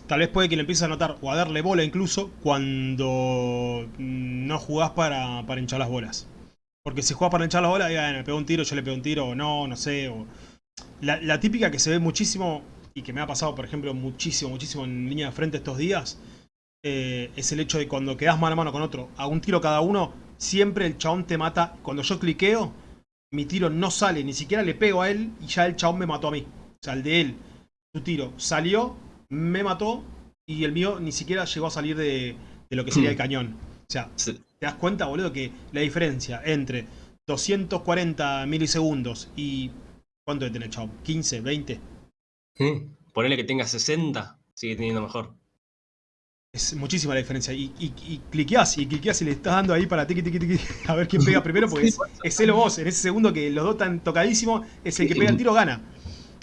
Tal vez puede que le empieces a notar o a darle bola incluso cuando no jugás para, para hinchar las bolas. Porque si jugás para hinchar las bolas, me pegó un tiro, yo le pego un tiro, o no, no sé. O... La, típica que se ve muchísimo, y que me ha pasado, por ejemplo, muchísimo, muchísimo en línea de frente estos días, eh, es el hecho de cuando quedás mano a mano con otro, a un tiro cada uno, siempre el chabón te mata. Cuando yo cliqueo, mi tiro no sale, ni siquiera le pego a él y ya el chabón me mató a mí. O sea, el de él, su tiro salió, me mató y el mío ni siquiera llegó a salir de, lo que sería el hmm. cañón. O sea, ¿te das cuenta, boludo, que la diferencia entre 240 milisegundos y... ¿Cuánto debe tener, chabón? ¿15, 20? Ponele que tenga 60, sigue teniendo mejor. Es muchísima la diferencia. Y, y, y cliqueás, y cliqueás y le estás dando ahí para tiqui, tiqui, tiqui, [laughs] a ver quién pega [laughs] primero, porque es, es él o vos. En ese segundo que los dos están tocadísimos, es el que pega el tiro gana.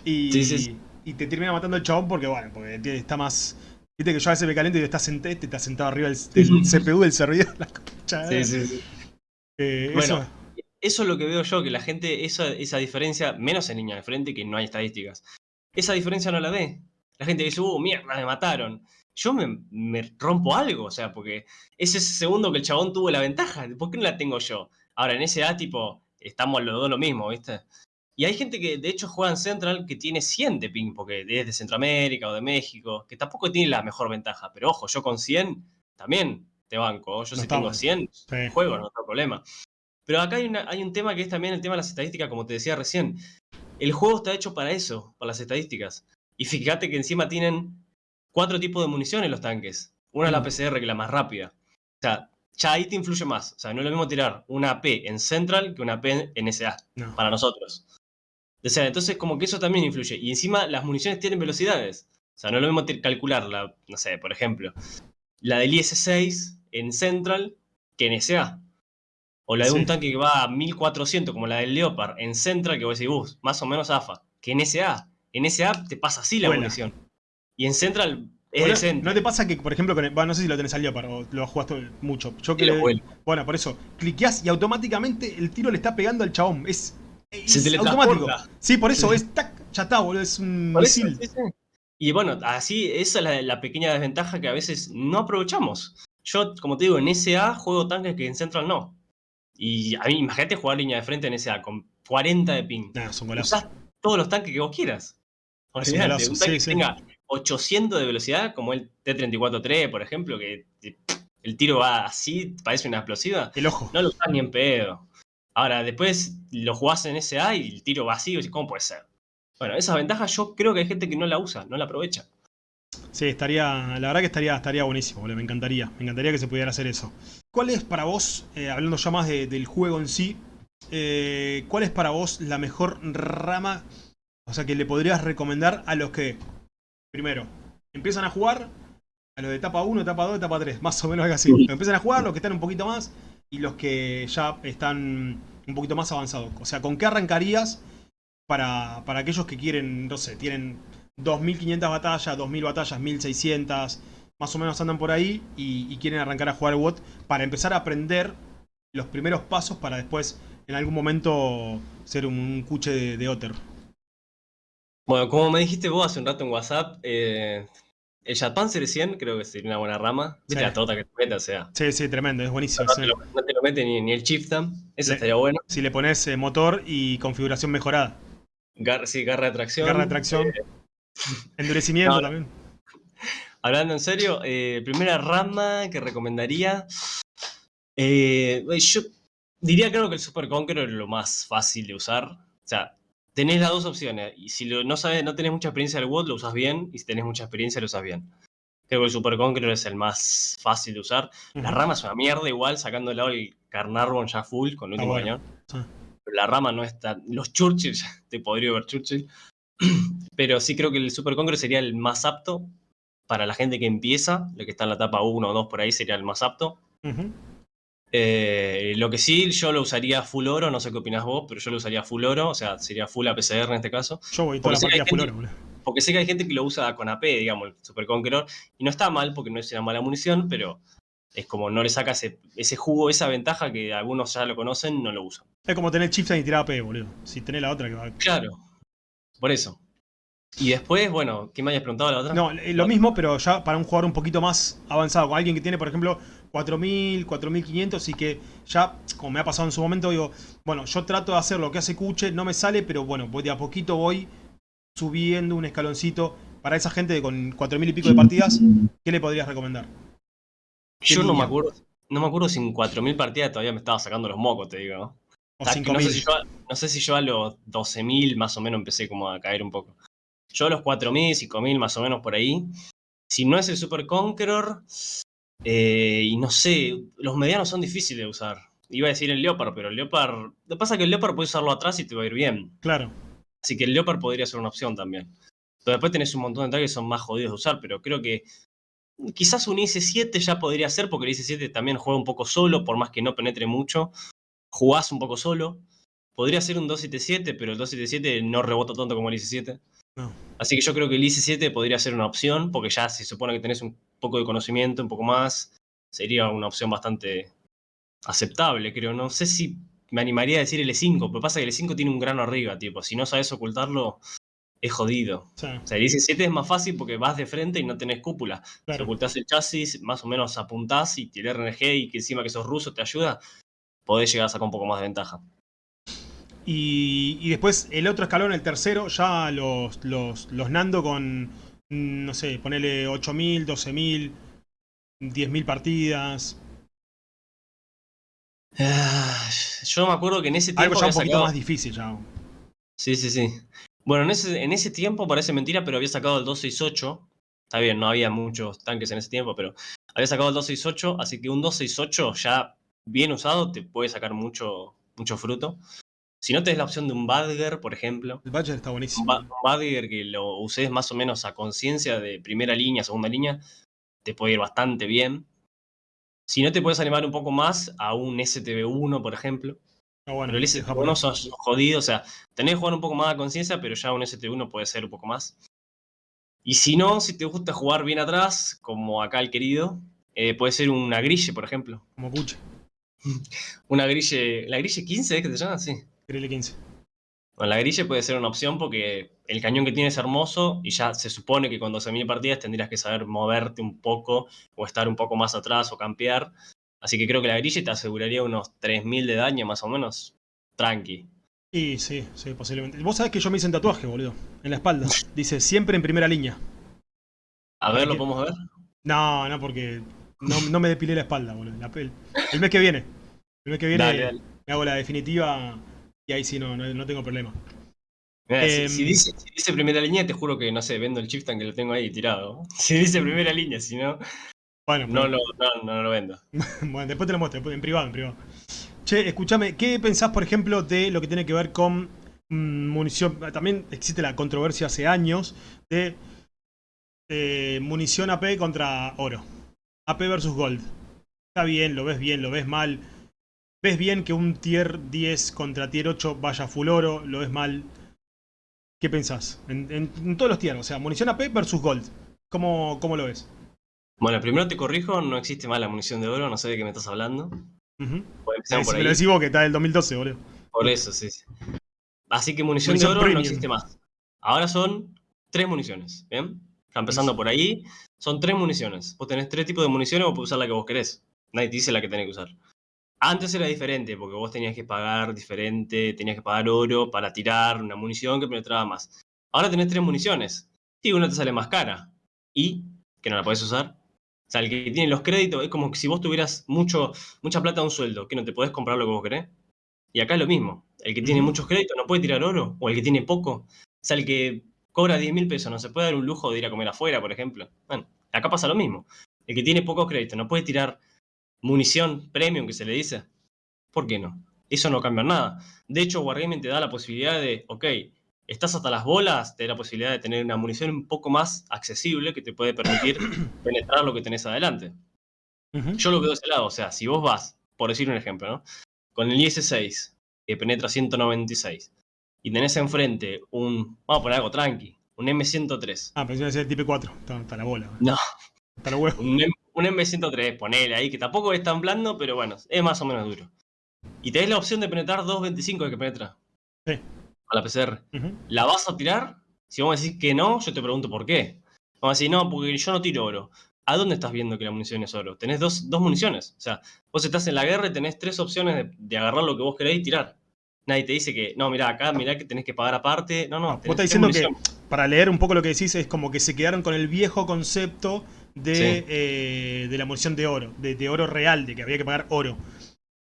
Y, y te termina matando el chabón porque, bueno, porque está más... Viste que yo a veces me caliento y estás sentado, te estás sentado arriba del, CPU del servidor. [laughs] La sí, sí, sí. Eh, bueno, eso... eso... es lo que veo yo, que la gente, esa, esa diferencia, menos en línea de frente, que no hay estadísticas, esa diferencia no la ve. La gente dice, uh, mierda, me mataron yo me, rompo algo, o sea, porque es ese segundo que el chabón tuvo la ventaja, ¿por qué no la tengo yo? Ahora, en ese A, tipo, estamos los dos lo mismo, ¿viste? Y hay gente que de hecho juega en Central que tiene 100 de ping, porque es de Centroamérica o de México, que tampoco tiene la mejor ventaja. Pero ojo, yo con 100 también te banco. Yo si tengo 100, juego, no hay problema. Pero acá hay, hay un tema que es también el tema de las estadísticas, como te decía recién. El juego está hecho para eso, para las estadísticas. Y fíjate que encima tienen cuatro tipos de municiones los tanques. Una es la mm. PCR, que es la más rápida. O sea, ya ahí te influye más. O sea, no es lo mismo tirar una AP en Central que una AP en SA, para nosotros. O sea, entonces como que eso también influye. Y encima las municiones tienen velocidades. O sea, no es lo mismo calcularla, no sé, por ejemplo, la del IS-6 en Central que en SA. O la de un tanque que va a 1400, como la del Leopard, en Central, que vos decís, uh, más o menos AFA, que en SA. En SA te pasa así la munición. Y en Central es ¿No te pasa que, por ejemplo, no sé si lo tenés al Leopard o lo jugaste mucho? Yo que bueno, por eso, cliqueás y automáticamente el tiro le está pegando al chabón. Es, automático. Sí, por eso, es tac, ya está, boludo, es un misil. Y bueno, así, esa es la, pequeña desventaja que a veces no aprovechamos. Yo, como te digo, en SA juego tanques que en Central no. Y a mí, imagínate jugar línea de frente en SA con 40 de ping. Nah, son Usás todos los tanques que vos quieras. un tanque que tenga 800 de velocidad, como el T-34-3, por ejemplo, que el tiro va así, parece una explosiva. El ojo. No lo usas ni en pedo. Ahora, después lo jugás en SA y el tiro vacío, ¿cómo puede ser? Bueno, esa ventaja yo creo que hay gente que no la usa, no la aprovecha. Sí, estaría, la verdad que estaría, estaría buenísimo, me encantaría, me encantaría que se pudiera hacer eso. ¿Cuál es para vos, eh, hablando ya más del juego en sí, eh, cuál es para vos la mejor rama, o sea, que le podrías recomendar a los que primero, empiezan a jugar a los de etapa 1, etapa 2, etapa 3, más o menos algo así. empiezan a jugar los que están un poquito más y los que ya están un poquito más avanzados. O sea, ¿con qué arrancarías para, para aquellos que quieren, no sé, tienen 2500 batallas, 2000 batallas, 1600, más o menos andan por ahí y, quieren arrancar a jugar WOT para empezar a aprender los primeros pasos para después en algún momento ser un, cuche de, de Otter? Bueno, como me dijiste vos hace un rato en WhatsApp, eh, el Panzer 100 creo que sería una buena rama. Viste la tota que te mete, o sea. Sí, sí, tremendo, es buenísimo. No, te, lo, mete ni, el Chieftain, eso estaría bueno. Si le pones eh, motor y configuración mejorada. sí, garra de tracción. Garra de tracción. Eh, [laughs] endurecimiento también. Hablando en serio, primera rama que recomendaría. yo diría creo que el Super Conqueror es lo más fácil de usar. O sea, tenés las dos opciones. Y si no sabes, no tenés mucha experiencia del WOD, lo usas bien. Y si tenés mucha experiencia, lo usas bien. Creo que el Super Conqueror es el más fácil de usar. La rama es una mierda igual, sacando el lado el Carnarvon ya full con el último cañón. La rama no está... Los Churchill, [laughs] te podría ver Churchill. [clears throat] Pero sí creo que el Super Conqueror sería el más apto para la gente que empieza. Lo que está en la etapa 1 o 2 por ahí sería el más apto. Eh, lo que sí, yo lo usaría full oro, no sé qué opinas vos, pero yo lo usaría full oro, o sea, sería full APCR en este caso. Yo voy toda la full oro, Porque sé que hay gente que lo usa con AP, digamos, el Super Conqueror, y no está mal porque no es una mala munición, pero es como no le saca ese, jugo, esa ventaja que algunos ya lo conocen, no lo usan. Es como tener chips y tirar AP, boludo. Si tenés la otra que va. Claro, por eso. Y después, bueno, ¿qué me hayas preguntado la otra? No, eh, lo mismo, pero ya para un jugador un poquito más avanzado, con alguien que tiene, por ejemplo, 4000, 4500 y que ya, como me ha pasado en su momento, digo, bueno, yo trato de hacer lo que hace Kuche, no me sale, pero bueno, voy de a poquito voy subiendo un escaloncito. Para esa gente con 4000 y pico de partidas, ¿qué le podrías recomendar? Yo no me acuerdo, no me acuerdo si en 4000 partidas todavía me estaba sacando los mocos, te digo. O no, 5000. sé si yo, no sé si yo a los 12.000 más o menos empecé como a caer un poco. Yo a los 4.000, 5.000 más o menos por ahí. Si no es el Super Conqueror, eh, y no sé, los medianos son difíciles de usar. Iba a decir el Leopard, pero el Leopard... Lo que pasa es que el Leopard puedes usarlo atrás y te va a ir bien. Claro. Así que el Leopard podría ser una opción también. Pero después tenés un montón de tanques que son más jodidos de usar, pero creo que quizás un IS-7 ya podría ser, porque el IS-7 también juega un poco solo, por más que no penetre mucho. Jugás un poco solo. Podría ser un 277, pero el 277 no rebota tanto como el IS-7. No. Así que yo creo que el IS-7 podría ser una opción, porque ya se supone que tenés un poco de conocimiento, un poco más. Sería una opción bastante aceptable, creo. No sé si me animaría a decir el E5, pero pasa que el E5 tiene un grano arriba, tipo. Si no sabes ocultarlo, es jodido. Sí, O sea, el IS-7 es más fácil porque vas de frente y no tenés cúpula. Si claro. ocultás el chasis, más o menos apuntás y el RNG y que encima que sos ruso te ayuda, podés llegar a sacar un poco más de ventaja. Y, y después el otro escalón, el tercero, ya los, los, los Nando con, no sé, ponele 8000, 12000, 10000 partidas. Ah, Yo me acuerdo que en ese tiempo Algo ya un poquito sacado... más difícil ya. Sí, sí, sí. Bueno, en ese, en ese tiempo parece mentira, pero había sacado el 268. Está bien, no había muchos tanques en ese tiempo, pero había sacado el 268, así que un 268 ya bien usado te puede sacar mucho, mucho fruto. Si no tenés la opción de un Badger, por ejemplo, El Badger está un, buenísimo. Ba- un Badger que lo uses más o menos a conciencia de primera línea, segunda línea, te puede ir bastante bien. Si no te puedes animar un poco más a un STB1, por ejemplo, Ah, bueno, pero el el ST1 japonés. sos jodido, o sea, tenés que jugar un poco más a conciencia, pero ya un ST1 puede ser un poco más. Y si no, si te gusta jugar bien atrás, como acá el querido, eh, puede ser una grille, por ejemplo. Como Kuche, [laughs] Una grille, la grille 15 es que se llama, sí. Grille 15. Bueno, la grille puede ser una opción porque el cañón que tiene es hermoso y ya se supone que con 12.000 partidas tendrías que saber moverte un poco o estar un poco más atrás o campear. Así que creo que la grille te aseguraría unos 3.000 de daño más o menos. Tranqui. Y sí, sí, posiblemente. Vos sabés que yo me hice un tatuaje, boludo. En la espalda. [laughs] Dice, siempre en primera línea. A ver, ¿lo podemos ver? No, no, porque no, no me depilé la espalda, boludo. La pel- El mes que viene. El mes que viene Dale, dale. me hago la definitiva y ahí sí no, no, no tengo problema. Si- Em, si, dice, si dice primera línea, te juro que, no sé, vendo el Chieftain que lo tengo ahí tirado. [laughs] Si dice primera línea, si no, Bueno, no pero- lo, no, no lo vendo. [laughs] bueno, después te lo muestro, en privado, en privado. Che, escúchame, ¿qué pensás, por ejemplo, de lo que tiene que ver con mm, munición? También existe la controversia hace años de eh, munición AP contra oro. AP versus gold. Está bien, lo ves bien, lo ves mal. ¿Ves bien que un tier 10 contra tier 8 vaya full oro? ¿Lo ves mal? ¿Qué pensás? En, en- en todos los tiers, o sea, munición AP versus gold. ¿Cómo, cómo lo ves? Bueno, primero te corrijo, no existe más la munición de oro, no sé de qué me estás hablando. Pues Eh, si por me lo decís vos, que está del 2012, boludo. Por eso, sí. sí. Así que munición, Munición de oro premium. no existe más. Ahora son tres municiones, ¿bien? Está empezando por ahí. Son tres municiones. Vos tenés tres tipos de municiones, vos podés usar la que vos querés. Nadie te dice la que tenés que usar. Antes era diferente, porque vos tenías que pagar diferente, tenías que pagar oro para tirar una munición que penetraba más. Ahora tenés tres municiones. Y una te sale más cara. Y que no la podés usar. O sea, el que tiene los créditos es como que si vos tuvieras mucho, mucha plata a un sueldo, que no te podés comprar lo que vos querés. Y acá es lo mismo. El que tiene muchos créditos no puede tirar oro, o el que tiene poco. O sea, el que cobra 10 mil pesos no se puede dar un lujo de ir a comer afuera, por ejemplo. Bueno, acá pasa lo mismo. El que tiene pocos créditos no puede tirar munición premium, que se le dice. ¿Por qué no? Eso no cambia nada. De hecho, Wargaming te da la posibilidad de, ok, estás hasta las bolas, te da la posibilidad de tener una munición un poco más accesible que te puede permitir [coughs] penetrar lo que tenés adelante. Yo lo veo de ese lado, o sea, si vos vas, por decir un ejemplo, ¿no? Con el IS-6, que penetra 196, y tenés enfrente un, vamos a poner algo tranqui, un M103, Ah, pensé que iba a ser el tipo 4. Está, está la bola. No. Está la huevo. un, M- un M103, ponele ahí, que tampoco es tan blando, pero bueno, es más o menos duro. Y tenés la opción de penetrar 2.25 de que penetra Sí. a la PCR. ¿La vas a tirar? Si vos me decís que no, yo te pregunto por qué. Vamos a decir, no, porque yo no tiro oro. ¿A dónde estás viendo que la munición es oro? Tenés dos, dos municiones. O sea, vos estás en la guerra y tenés tres opciones de, de agarrar lo que vos querés y tirar. Nadie te dice que, no, mira, acá, mira que tenés que pagar aparte. No, no. Vos estás diciendo que, para leer un poco lo que decís, es como que se quedaron con el viejo concepto de, Sí. eh, de la munición de oro, de, de oro real, de que había que pagar oro.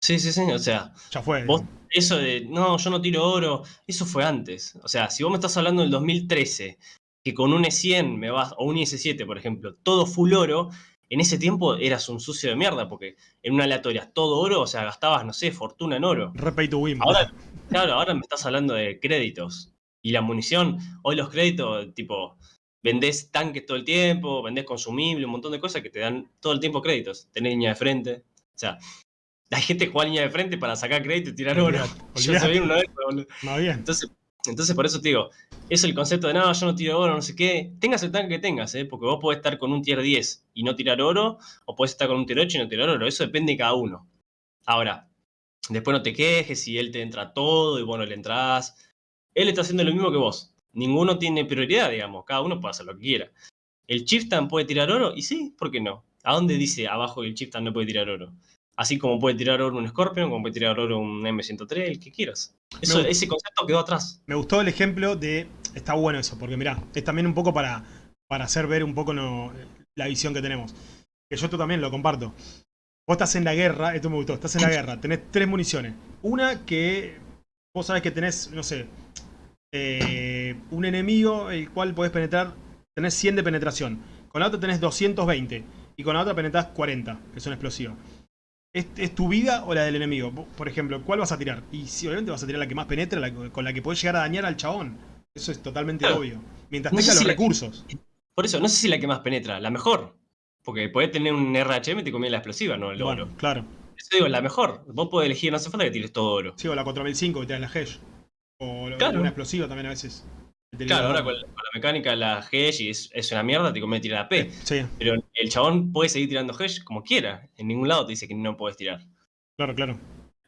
Sí, sí, sí. O sea, Ya fue. vos, eso de, no, yo no tiro oro, eso fue antes. O sea, si vos me estás hablando del 2013, que con un E100 me vas, o un IS-7, por ejemplo, todo full oro, en ese tiempo eras un sucio de mierda, porque en una aleatoria todo oro, o sea, gastabas, no sé, fortuna en oro. Re pay to win. Ahora, claro, ahora me estás hablando de créditos. Y la munición, hoy los créditos, tipo, vendés tanques todo el tiempo, vendés consumible, un montón de cosas que te dan todo el tiempo créditos. Tenés línea de frente. O sea, [laughs] hay gente juega línea de frente para sacar crédito y tirar oro. Olvidate, [laughs] Yo olvidate. sabía una vez, boludo. Más bien. Entonces, entonces, por eso te digo, es el concepto de, no, yo no tiro oro, no sé qué. Tengas el tanque que tengas, ¿eh? porque vos podés estar con un tier 10 y no tirar oro, o podés estar con un tier 8 y no tirar oro. Eso depende de cada uno. Ahora, después no te quejes si él te entra todo y vos no le entrás. Él está haciendo lo mismo que vos. Ninguno tiene prioridad, digamos. Cada uno puede hacer lo que quiera. ¿El Chieftain puede tirar oro? Y sí, ¿por qué no? ¿A dónde dice abajo que el Chieftain no puede tirar oro? Así como puede tirar oro un Scorpion, como puede tirar oro un M103, el que quieras. Eso, ese concepto quedó atrás. Me gustó el ejemplo de. Está bueno eso, porque mirá, es también un poco para, para hacer ver un poco no- la visión que tenemos. Que yo esto también lo comparto. Vos estás en la guerra, esto me gustó, estás en la guerra, tenés tres municiones. Una que vos sabés que tenés, no sé, eh, un enemigo el cual podés penetrar, tenés 100 de penetración. Con la otra tenés 220 y con la otra penetrás 40, que son explosivas. ¿Es, es tu vida o la del enemigo? Por ejemplo, ¿cuál vas a tirar? Y si obviamente vas a tirar la que más penetra, la con la que podés llegar a dañar al chabón. Eso es totalmente Claro. obvio. Mientras No si los la- recursos. Por eso, no sé si la que más penetra, la mejor. Porque podés tener un RHM y te conviene la explosiva, no el Bueno, oro. claro. Eso digo, la mejor. Vos podés elegir, no hace falta que tires todo oro. Sí, o la 4005 que te da la Hedge. O Claro. una explosiva también a veces. Claro, ahora con la, con la mecánica, la y es, es una mierda, te conviene tirar la P. Sí, Pero el chabón puede seguir tirando Hedge como quiera. En ningún lado te dice que no puedes tirar. claro, claro.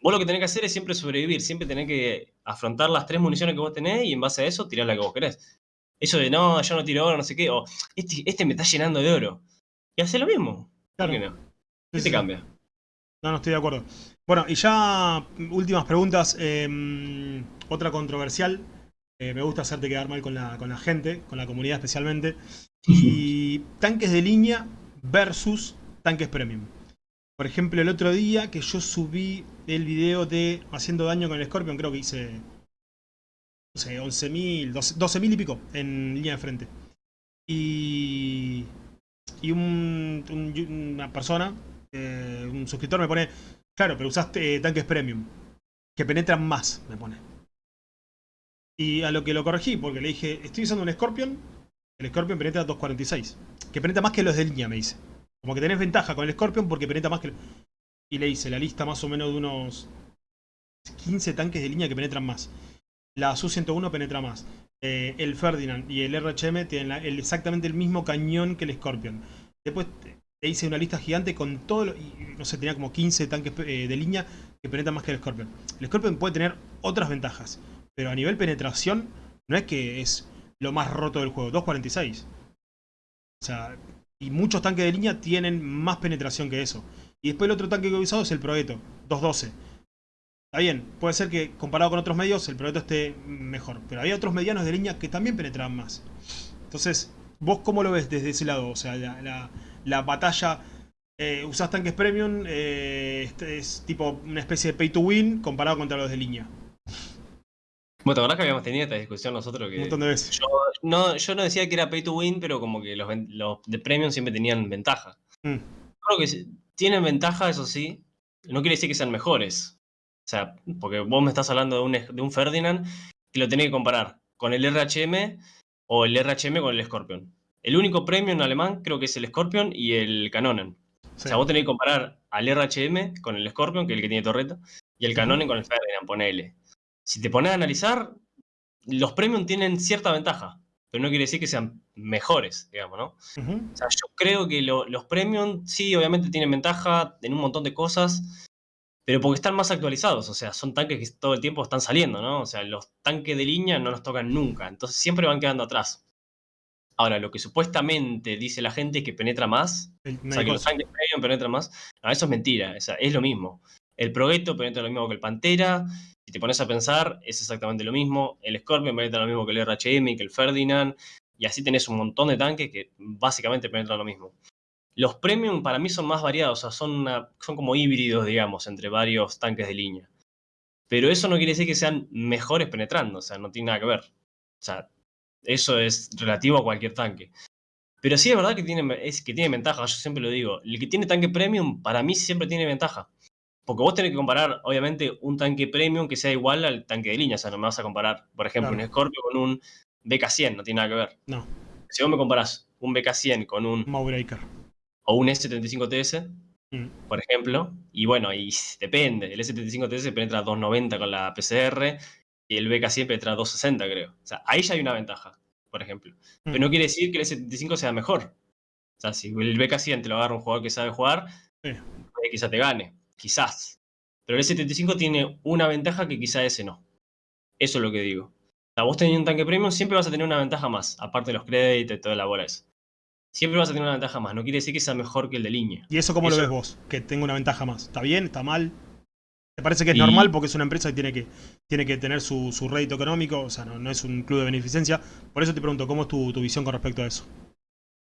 Vos lo que tenés que hacer es siempre sobrevivir, siempre tenés que afrontar las tres municiones que vos tenés y en base a eso tirar la que vos querés. Eso de no, yo no tiro oro, no sé qué, o este, este me está llenando de oro. Y hace lo mismo. Claro. ¿Por qué no? ¿Qué sí, te sí. cambia? No, no estoy de acuerdo. Bueno, y ya últimas preguntas. eh, otra controversial. Eh, me gusta hacerte quedar mal con la, con la gente, con la comunidad especialmente. Y tanques de línea versus tanques premium. Por ejemplo, el otro día que yo subí el video de haciendo daño con el Scorpion, creo que hice, no sé, 11.000, 12 12.000 y pico en línea de frente. Y, y un- un- una persona, eh, un suscriptor me pone, claro, pero usaste eh, tanques premium, que penetran más, me pone. Y a lo que lo corregí, porque le dije, estoy usando un Scorpion, el Scorpion penetra 246, que penetra más que los de línea, me dice. Como que tenés ventaja con el Scorpion porque penetra más que... Y le hice la lista más o menos de unos 15 tanques de línea que penetran más. La Su-101 penetra más. Eh, el Ferdinand y el RHM tienen exactamente el mismo cañón que el Scorpion. Después te hice una lista gigante con todo lo- y, no sé, tenía como 15 tanques eh, de línea que penetran más que el Scorpion. El Scorpion puede tener otras ventajas, pero a nivel penetración no es que es lo más roto del juego, 2.46. O sea, y muchos tanques de línea tienen más penetración que eso. Y después el otro tanque que he usado es el Proeto, 2.12. Está bien, puede ser que comparado con otros medios el Proeto esté mejor, pero había otros medianos de línea que también penetraban más. Entonces, ¿vos cómo lo ves desde ese lado? O sea, la, la- la batalla, eh, usás tanques premium, eh, este es tipo una especie de pay to win comparado contra los de línea. Bueno, ¿te acordás que habíamos tenido esta discusión nosotros? Un Que montón de veces. yo, no, yo no decía que era pay to win, pero como que los, de premium siempre tenían ventaja. Mm. Creo que tienen ventaja, eso sí. No quiere decir que sean mejores. O sea, porque vos me estás hablando de un, de un Ferdinand que lo tenés que comparar con el RHM o el RHM con el Scorpion. El único premium alemán creo que es el Scorpion y el Canonen. O sea, vos tenés que comparar al RHM con el Scorpion, que es el que tiene torreta, y el. Canonen con el Ferdinand, ponele. Si te pones a analizar, los premium tienen cierta ventaja, pero no quiere decir que sean mejores, digamos, ¿no? O sea, yo creo que lo- los premium sí, obviamente tienen ventaja en un montón de cosas, pero porque están más actualizados, o sea, son tanques que todo el tiempo están saliendo, ¿no? O sea, los tanques de línea no los tocan nunca, entonces siempre van quedando atrás. Ahora, lo que supuestamente dice la gente es que penetra más, o sea, que los tanques premium penetran más, no, eso es mentira, o sea, es lo mismo. El Progetto penetra lo mismo que el Pantera, si te pones a pensar, es exactamente lo mismo. El Scorpion penetra lo mismo que el RHM, que el Ferdinand, y así tenés un montón de tanques que básicamente penetran lo mismo. Los premium para mí son más variados, o sea, son, como híbridos, digamos, entre varios tanques de línea. Pero eso no quiere decir que sean mejores penetrando, o sea, no tiene nada que ver. O sea, eso es relativo a cualquier tanque. Pero sí es verdad que tiene, es, que tiene ventaja, yo siempre lo digo. El que tiene tanque premium, para mí siempre tiene ventaja. Porque vos tenés que comparar, obviamente, un tanque premium que sea igual al tanque de línea. O sea, no me vas a comparar, por ejemplo, un Scorpio con un BK100, no tiene nada que ver. No. Si vos me comparás un BK100 con un... Mowbreaker. O un S75TS, mm. por ejemplo, y bueno, y depende. El S75TS penetra 290 con la PCR y el BK100 penetra 260, creo. O sea, ahí ya hay una ventaja, por ejemplo. Pero no mm. quiere decir que el S75 sea mejor. O sea, si el BK100 te lo agarra un jugador que sabe jugar, quizá te gane quizás. Pero el S75 tiene una ventaja que quizá ese no. Eso es lo que digo. O sea, vos teniendo un tanque premium siempre vas a tener una ventaja más, aparte de los créditos y toda la bola esa. Siempre vas a tener una ventaja más, no quiere decir que sea mejor que el de línea. ¿Y eso cómo lo ves vos? Que tenga una ventaja más. ¿Está bien? ¿Está mal? ¿Te parece que es normal porque es una empresa que tiene que, tiene que tener su, rédito económico? O sea, no, es un club de beneficencia. Por eso te pregunto, ¿cómo es tu, tu visión con respecto a eso?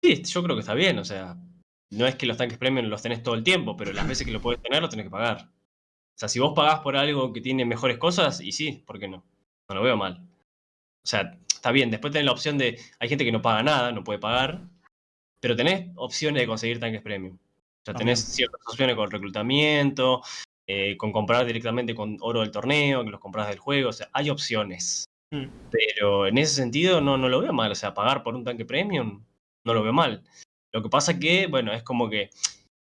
Sí, yo creo que está bien, o sea, no es que los tanques premium los tenés todo el tiempo, pero las veces que lo puedes tener, lo tenés que pagar. O sea, si vos pagás por algo que tiene mejores cosas, y sí, ¿por qué no? No lo veo mal. O sea, está bien, después tenés la opción de, hay gente que no paga nada, no puede pagar, pero tenés opciones de conseguir tanques premium. O sea, tenés ciertas opciones con reclutamiento, eh, con comprar directamente con oro del torneo, que los compras del juego, o sea, hay opciones. Mm. Pero en ese sentido no, no lo veo mal, o sea, pagar por un tanque premium no lo veo mal. Lo que pasa que, bueno, es como que,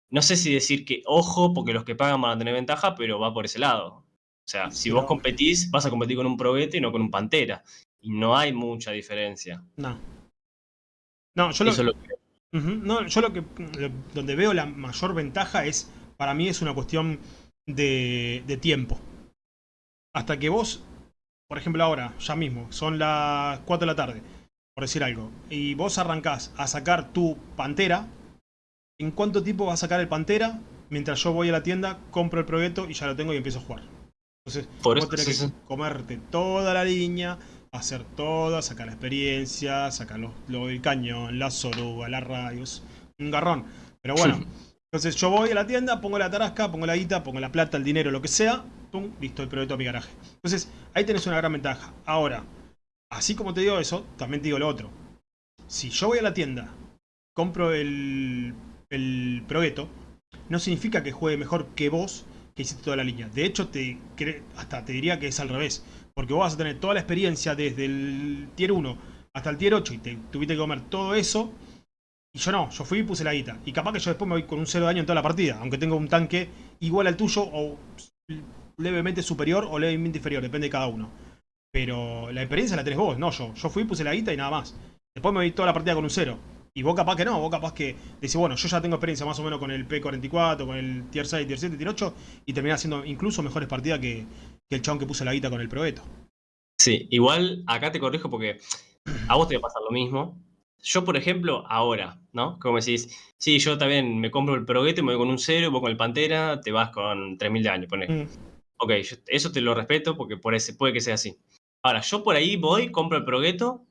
no sé si decir que ojo, porque los que pagan van a tener ventaja, pero va por ese lado. O sea, si vos competís, vas a competir con un Probete y no con un Pantera. Y no hay mucha diferencia. No. No, yo lo, no, yo lo que donde veo la mayor ventaja es, para mí es una cuestión de, de tiempo. Hasta que vos, por ejemplo ahora, ya mismo, son las 4 de la tarde por decir algo, y vos arrancás a sacar tu Pantera, ¿en cuánto tiempo vas a sacar el Pantera? Mientras yo voy a la tienda, compro el proyecto y ya lo tengo y empiezo a jugar. Entonces, por vos tenés que comerte toda la línea, hacer todo, sacar la experiencia, sacar los, el cañón, la soruga, las radios, un garrón. Pero bueno, entonces yo voy a la tienda, pongo la tarasca, pongo la guita, pongo la plata, el dinero, lo que sea, pum, listo, el proyecto a mi garaje. Entonces, ahí tenés una gran ventaja. Ahora, Así como te digo eso, también te digo lo otro. Si yo voy a la tienda, compro el, el no significa que juegue mejor que vos que hiciste toda la línea. De hecho, te hasta te diría que es al revés. Porque vos vas a tener toda la experiencia desde el tier 1 hasta el tier 8 y te tuviste que comer todo eso. Y yo no, yo fui y puse la guita. Y capaz que yo después me voy con un 0 de daño en toda la partida. Aunque tenga un tanque igual al tuyo o levemente superior o levemente inferior. Depende de cada uno. Pero la experiencia la tenés vos, no yo. Yo fui, puse la guita y nada más. Después me vi toda la partida con un cero. Y vos capaz que no, vos capaz que decís, bueno, yo ya tengo experiencia más o menos con el P44, con el Tier 6, Tier 7, Tier 8, y terminás haciendo incluso mejores partidas que, el chabón que puse la guita con el Proeto. Sí, igual acá te corrijo porque a vos te va a pasar lo mismo. Yo, por ejemplo, ahora, ¿no? Como decís, sí, yo también me compro el Progueto, me voy con un cero, voy con el Pantera, te vas con 3000 de año, ponés. Mm. Ok, eso te lo respeto porque por ese, puede que sea así. Ahora, yo por ahí voy, compro el Progueto,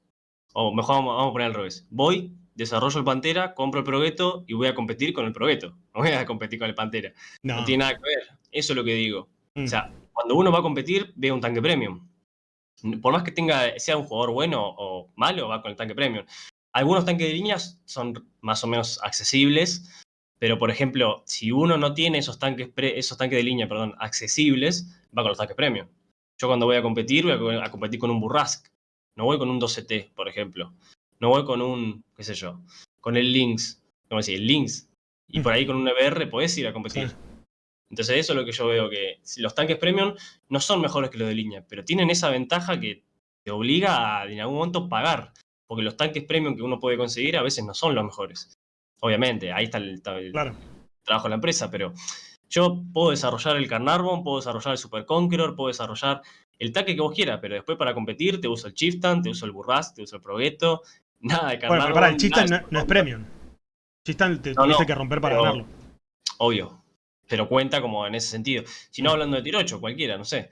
o mejor vamos, a poner al revés. Voy, desarrollo el Pantera, compro el Progueto y voy a competir con el Progueto. [laughs] No voy a competir con el Pantera. No, tiene nada que ver. Eso es lo que digo. O mm. sea, cuando uno va a competir, ve un tanque premium. Por más que tenga, sea un jugador bueno o malo, va con el tanque premium. Algunos tanques de líneas son más o menos accesibles, pero por ejemplo, si uno no tiene esos tanques, esos tanques de línea perdón, accesibles, va con los tanques premium. Yo cuando voy a competir, voy a, competir con un Burrask. No voy con un 12T, por ejemplo. No voy con un, qué sé yo, con el Lynx. ¿Cómo decir? El Lynx. Y por ahí con un EBR podés ir a competir. Entonces eso es lo que yo veo, que los tanques premium no son mejores que los de línea, pero tienen esa ventaja que te obliga a en algún momento pagar. Porque los tanques premium que uno puede conseguir a veces no son los mejores. Obviamente, ahí está el, trabajo de la empresa, pero Yo puedo desarrollar el Carnarvon, puedo desarrollar el Super Conqueror, puedo desarrollar el taque que vos quieras, pero después para competir te uso el Chieftain, te uso el Burras, te uso el Progetto, [laughs] nada de Carnarvon. Bueno, pero para el Chieftain no, es premium. Chieftain te tuviste que romper para ganarlo. Obvio, pero cuenta como en ese sentido. Si no hablando de Tirocho, cualquiera, no sé.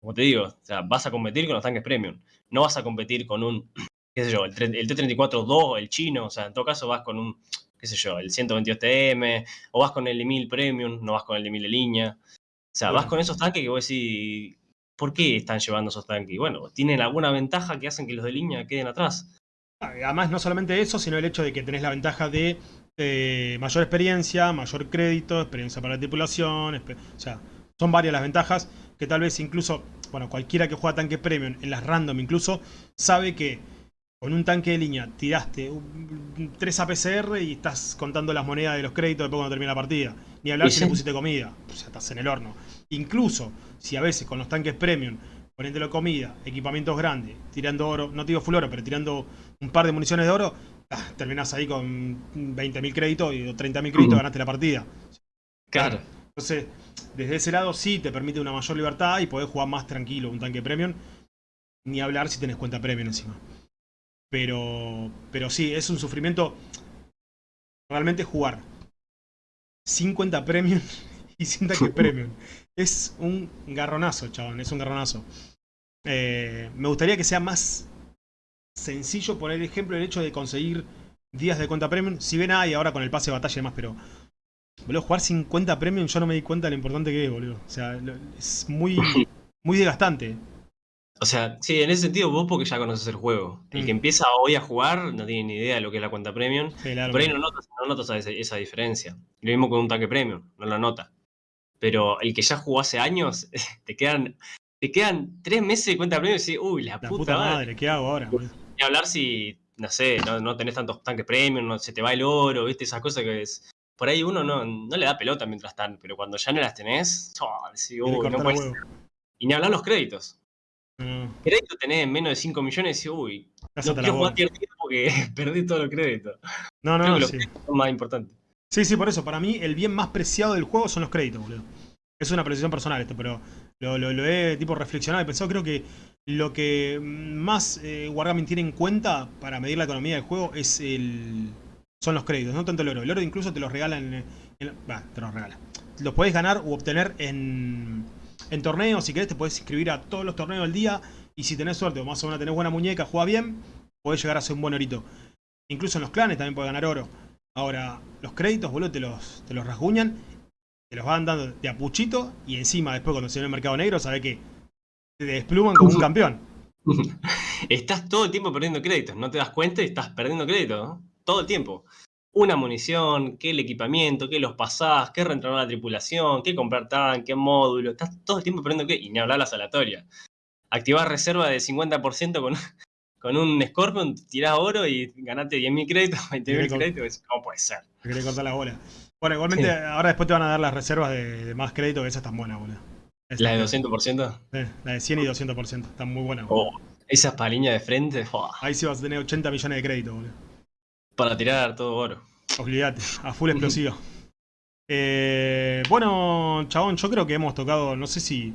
Como te digo, o sea, vas a competir con los tanques premium. No vas a competir con un, [clears throat] qué sé yo, el, T-34-2, el chino, o sea, en todo caso vas con un, qué sé yo, el 122TM, o vas con el de Premium, no vas con el de 1000 de línea. O sea, vas con esos tanques que vos decís, ¿por qué están llevando esos tanques? Bueno, tienen alguna ventaja que hacen que los de línea queden atrás. Además, no solamente eso, sino el hecho de que tenés la ventaja de eh, mayor experiencia, mayor crédito, experiencia para la tripulación, o sea, son varias las ventajas que tal vez incluso, bueno, cualquiera que juega tanque premium, en las random incluso, sabe que con un tanque de línea tiraste 3 APCR y estás contando las monedas de los créditos después cuando termina la partida. Ni hablar si le pusiste comida, o sea, estás en el horno. Incluso si a veces con los tanques premium, poniéndolo comida, equipamientos grandes, tirando oro, no digo full oro, pero tirando un par de municiones de oro, ah, terminás ahí con 20.000 créditos y 30.000 créditos, ganaste la partida. Claro. Entonces, desde ese lado sí te permite una mayor libertad y podés jugar más tranquilo un tanque premium. Ni hablar si tenés cuenta premium encima. Pero, pero sí, es un sufrimiento realmente jugar sin cuenta premium [laughs] y sin tanque premium. [laughs] Es un garronazo, chabón, es un garronazo. Eh, me gustaría que sea más sencillo poner ejemplo el hecho de conseguir días de cuenta premium. Si ven ahí ahora con el pase de batalla y demás, pero... Boludo, jugar sin cuenta premium yo no me di cuenta de lo importante que es, boludo. O sea, es muy, [laughs] muy desgastante. O sea, sí, en ese sentido vos porque ya conoces el juego. El que mm. empieza hoy a jugar no tiene ni idea de lo que es la cuenta premium. Por ahí no notas, no notas esa, diferencia. Lo mismo con un tanque premium, no la nota. Pero el que ya jugó hace años, [laughs] te quedan, te quedan tres meses de cuenta premium y decís, uy, la, puta, madre, ¿qué hago ahora? Y hablar si, no sé, no, tenés tantos tanques premium, no, se te va el oro, viste, esas cosas que es... Por ahí uno no, no le da pelota mientras tanto, pero cuando ya no las tenés, oh, decís, uy, no puedes... Y ni hablar los créditos. Mm. Crédito tenés menos de 5 millones y uy, no quiero jugar tiempo porque [laughs] perdí todo el crédito. No, no, sí. son más importante. Sí, sí, por eso. Para mí el bien más preciado del juego son los créditos, boludo. Es una precisión personal esto, pero lo, lo, he tipo reflexionado y pensado. Creo que lo que más eh, Wargaming tiene en cuenta para medir la economía del juego es el son los créditos, no tanto el oro. El oro incluso te los regalan... En, te los regala. Los puedes ganar u obtener en en torneos, si querés te puedes inscribir a todos los torneos del día y si tenés suerte o más o menos tenés buena muñeca, juega bien, podés llegar a ser un buen orito. Incluso en los clanes también podés ganar oro. Ahora, los créditos, boludo, te los, te los rasguñan, te los van dando de apuchito y encima después cuando se ve el mercado negro, sabés que te despluman como un campeón. [laughs] Estás todo el tiempo perdiendo créditos, no te das cuenta y estás perdiendo créditos, todo el tiempo una munición, qué el equipamiento, qué los pasás, qué reentrenar la tripulación, qué comprar tanque, módulo. Estás todo el tiempo perdiendo qué. Y ni hablar la salatoria. Activar reserva de 50% con, [laughs] con un Scorpion, tirás oro y ganaste 10.000 créditos, [laughs] 20.000 créditos. ¿Cómo puede ser? Querés cortar la bola. Bueno, igualmente ahora después te van a dar las reservas de, más crédito, que esas están buenas, boludo. ¿La de 200%? Sí, la de 100 y 200%. Están muy buenas. Oh, esas paliñas de frente. Ahí sí vas a tener 80 millones de crédito, boludo. Para tirar todo oro. Olvídate, a full explosivo. Eh, bueno, chabón, yo creo que hemos tocado, no sé si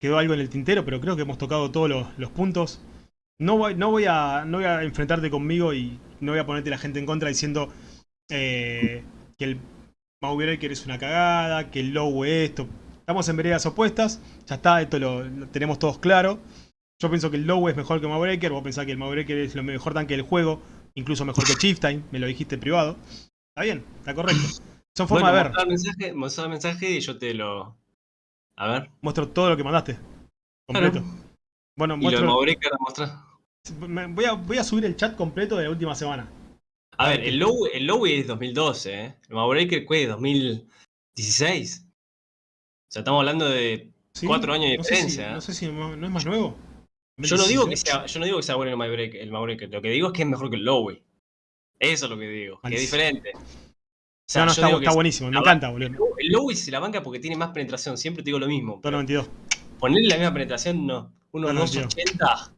quedó algo en el tintero, pero creo que hemos tocado todos los, puntos. No voy, no, voy a, no voy a enfrentarte conmigo y no voy a ponerte la gente en contra diciendo eh, que el Mauebreaker es una cagada, que el Low es esto. Estamos en veredas opuestas, ya está, esto lo, tenemos todos claro. Yo pienso que el Low es mejor que el Mauebreaker, vos pensás que el Mauebreaker es el mejor tanque del juego incluso mejor que Chieftain, me lo dijiste en privado. Está bien, está correcto. Son formas de ver. Mostrar el mensaje, y yo te lo... A ver. Muestro todo lo que mandaste. Completo. Bueno, muestro... ¿Y lo de Voy a, voy a subir el chat completo de la última semana. A ver, el low, el low es 2012, ¿eh? El Mavbreaker es 2016. O sea, estamos hablando de cuatro años de diferencia. no sé si no es más nuevo. Yo no, digo que sea, yo no digo que sea bueno el Maverick, el Maverick, lo que digo es que es mejor que el Lowy. Eso es lo que digo, que es diferente. O sea, no, no, está, buenísimo, me encanta, boludo. El Lowy se la banca porque tiene más penetración, siempre te digo lo mismo. 292. Ponerle la misma penetración, no. Uno 280,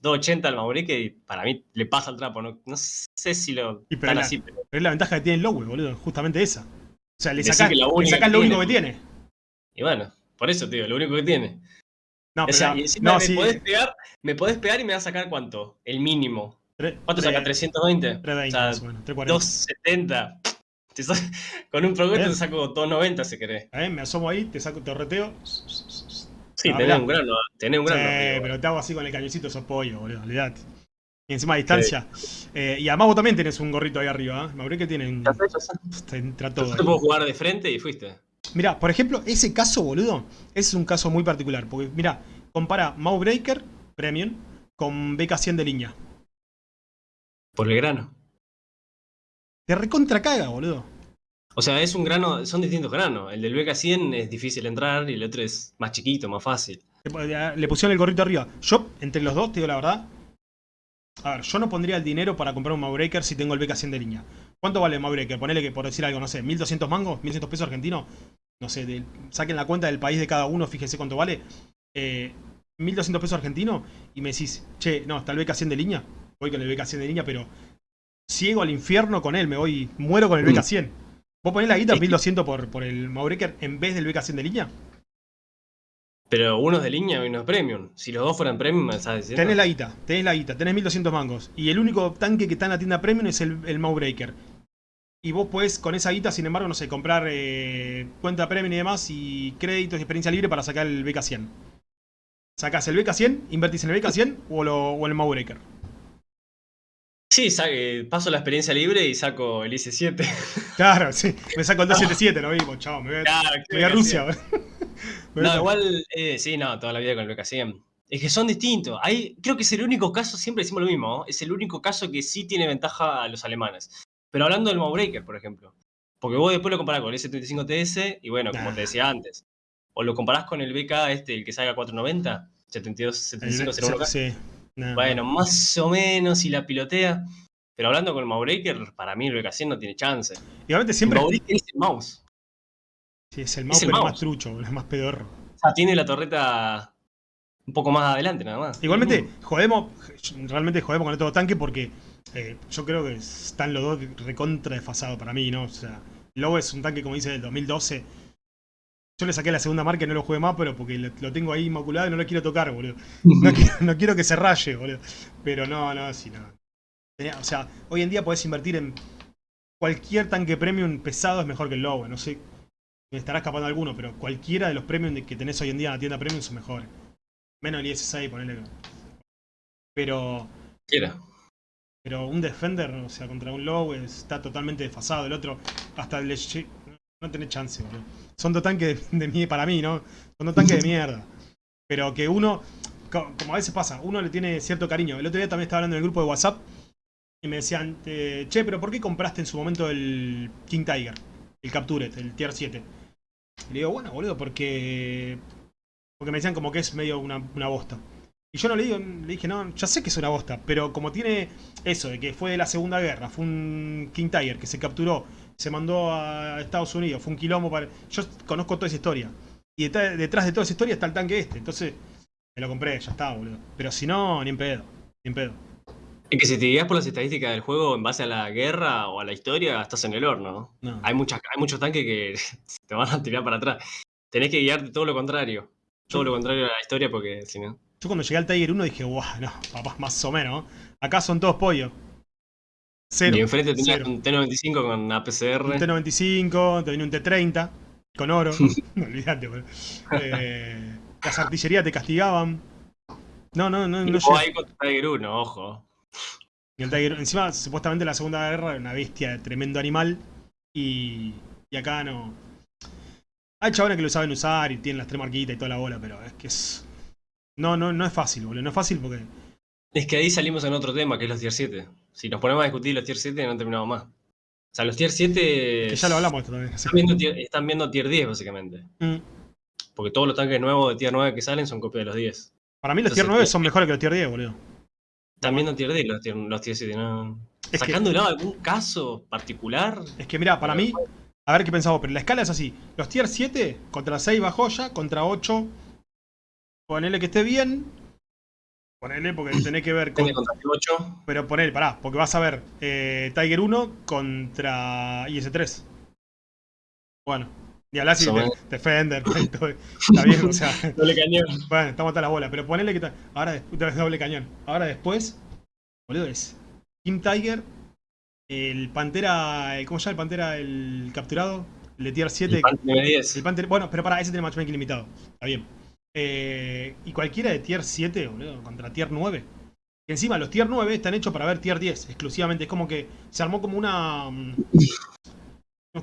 280 al Maverick y para mí le pasa el trapo. No, no sé si lo pero así. Pero... es la ventaja que tiene el Lowy, boludo, justamente esa. O sea, le que lo único que tiene. Y bueno, por eso, tío, lo único que tiene. No, O pero sea, y encima no, me, sí, podés pegar, me podés pegar y me vas a sacar cuánto? El mínimo. ¿Cuánto saca? ¿320? 320 o sea, más o menos, 340. 270. Te sa- [laughs] Con un progreso ¿Eh? te saco 290 si querés. A ver, me asomo ahí, te saco torreteo. Sí, Ah, tenés un grano, tenés un Sí, grano. arriba. pero te hago así con el cañoncito, sos pollo, boludo, olvidate. Y encima a distancia. Eh, y además vos también tenés un gorrito ahí arriba, ¿eh? Mauricio que. Te entra Yo todo. te ahí. puedo jugar de frente y fuiste. Mirá, por ejemplo, ese caso, boludo, es un caso muy particular. Porque, mirá, compara Mawbreaker Premium con BK100 de línea. Por el grano. Te recontra caga, boludo. O sea, es un grano, son distintos granos. El del BK100 es difícil entrar y el otro es más chiquito, más fácil. Le le pusieron el gorrito arriba. Yo, entre los dos, te digo la verdad. A ver, yo no pondría el dinero para comprar un Mawbreaker si tengo el BK100 de línea. ¿Cuánto vale el Mawbreaker? Ponele que por decir algo, no sé, 1200 mangos, 1100 pesos argentinos. No sé, de- saquen la cuenta del país de cada uno, fíjense cuánto vale. Eh, 1200 pesos argentinos y me decís, che, no, está el BK100 de línea. Voy con el BK100 de línea, pero ciego al infierno con él, me voy, muero con el Mm. BK100. ¿Vos ponés la guita Es que- 1200 por, por el Mawbreaker en vez del BK100 de línea? Pero uno es de línea y uno es premium. Si los dos fueran premium, diciendo. Tenés la guita, tenés la guita, tenés 1200 mangos. Y el único tanque que está en la tienda premium es el, el. Y vos podés con esa guita, sin embargo, no sé, comprar eh, cuenta premium y demás y créditos y experiencia libre para sacar el BK100. Sacás el BK100, invertís en el BK100 o, lo, o el Mawbreaker. Sí, sa- eh, paso la experiencia libre y saco el IC7. [laughs] Claro, sí. Me saco el 277, lo mismo, chao. Me voy a, Claro, me voy a Rusia. Me [laughs] No, igual, eh, sí, no, toda la vida con el BK100. Es que son distintos. Hay, creo que es el único caso, siempre decimos lo mismo, ¿no? es el único caso que sí tiene ventaja a los alemanes. Pero hablando del Mawbreaker, por ejemplo. Porque vos después lo comparás con el S35TS y bueno, como te decía antes. O lo comparás con el BK este, el que salga 490, 72, el- 7501K. sí, no, Bueno, más o menos si la pilotea. Pero hablando con el Mawbreaker, para mí el BK100 no tiene chance. Igualmente El siempre Mawbreaker es el mouse. sí, es el es mouse, el pero mouse. más trucho, es más pedorro. O sea, tiene la torreta un poco más adelante nada más. Igualmente, Mm. jodemos, realmente jodemos con el todo tanque porque eh, yo creo que están los dos recontra desfasados para mí, ¿no? O sea, Lobo es un tanque, como dice, del 2012. Yo le saqué la segunda marca y no lo jugué más, pero porque lo, lo tengo ahí inmaculado y no lo quiero tocar, boludo. [laughs] No quiero, no quiero que se raye, boludo. Pero no, no, sí, no. O sea, hoy en día podés invertir en cualquier tanque premium pesado es mejor que el Lobo. No sé, me estará escapando alguno, pero cualquiera de los premium de- que tenés hoy en día en la tienda premium son mejores. Menos el IS-6, ponele. Pero, Quiera. Pero un Defender, o sea, contra un Low está totalmente desfasado. El otro, hasta el Leg- no tenés chance, boludo. Son dos tanques de, mí, para mí, ¿no? Son dos tanques de [laughs] mierda. Pero que uno, co- como a veces pasa, uno le tiene cierto cariño. El otro día también estaba hablando en el grupo de WhatsApp y me decían, eh, che, pero ¿por qué compraste en su momento el King Tiger? El Captured, el Tier 7. Y le digo, bueno, boludo, porque. Porque me decían como que es medio una, una bosta. Y yo no le digo, le dije, no, ya sé que es una bosta, pero como tiene eso, de que fue de la Segunda Guerra, fue un King Tiger que se capturó, se mandó a Estados Unidos, fue un quilombo para. Yo conozco toda esa historia. Y detrás, detrás de toda esa historia está el tanque este. Entonces, me lo compré, ya está, boludo. Pero si no, ni en pedo. Ni en pedo. Es que si te guías por las estadísticas del juego en base a la guerra o a la historia, estás en el horno. No. Hay, muchas, hay muchos tanques que [laughs] te van a tirar para atrás. Tenés que guiarte todo lo contrario. Todo lo contrario a la historia porque si no... Yo cuando llegué al Tiger 1 dije, guau, no, papá, más o menos. ¿no? Acá son todos pollos. Cero. y enfrente tenías un T95 con Un APCR. T95, te venía un T30 con oro. [laughs] [laughs] no olvidate, boludo. Eh, las artillerías te castigaban. No, no, no, Y no ahí con tu Tiger 1, ojo. Y el Tiger, encima, supuestamente la Segunda Guerra era una bestia, tremendo animal. Y, y acá no. Hay chavales que lo saben usar y tienen las tres marquitas y toda la bola, pero es que es. No, no, no es fácil, boludo. No es fácil porque. Es que ahí salimos en otro tema, que es los tier 7. Si nos ponemos a discutir los tier 7, no terminamos más. O sea, los tier 7 Que ya lo hablamos esto también. están viendo, tier, están viendo tier 10, básicamente. Mm. Porque todos los tanques nuevos de tier 9 que salen son copias de los 10. Para mí los Entonces, tier 9 tío, son mejores que los tier 10, boludo. Están viendo tier 10 los tier, los tier 7, ¿no? Es que- Sacando de lado algún caso particular. Es que mira, para mí, a ver qué pensamos, pero la escala es así. Los tier 7 contra 6 va joya, contra 8 ponele que esté bien. Ponele porque tenés que ver [clears throat] con... Tiene contra el 8. Pero ponele, pará, porque vas a ver eh, Tiger 1 contra IS-3. Bueno, ni hablar si menos. Defender, [laughs] todo, [laughs] está bien, o sea, Doble cañón. bueno, estamos hasta la bola, pero ponele que ta- ahora después doble cañón. Ahora después, boludo, es Kim Tiger, el Pantera, el- ¿cómo se llama el Pantera? El capturado, el de tier 7. El Panther El M10. Panther, bueno, pero para ese tiene matchmaking limitado. Está bien. Eh, y cualquiera de tier 7, boludo, contra tier 9. Que encima los tier 9 están hechos para ver tier 10 exclusivamente. Es como que se armó como una. mm,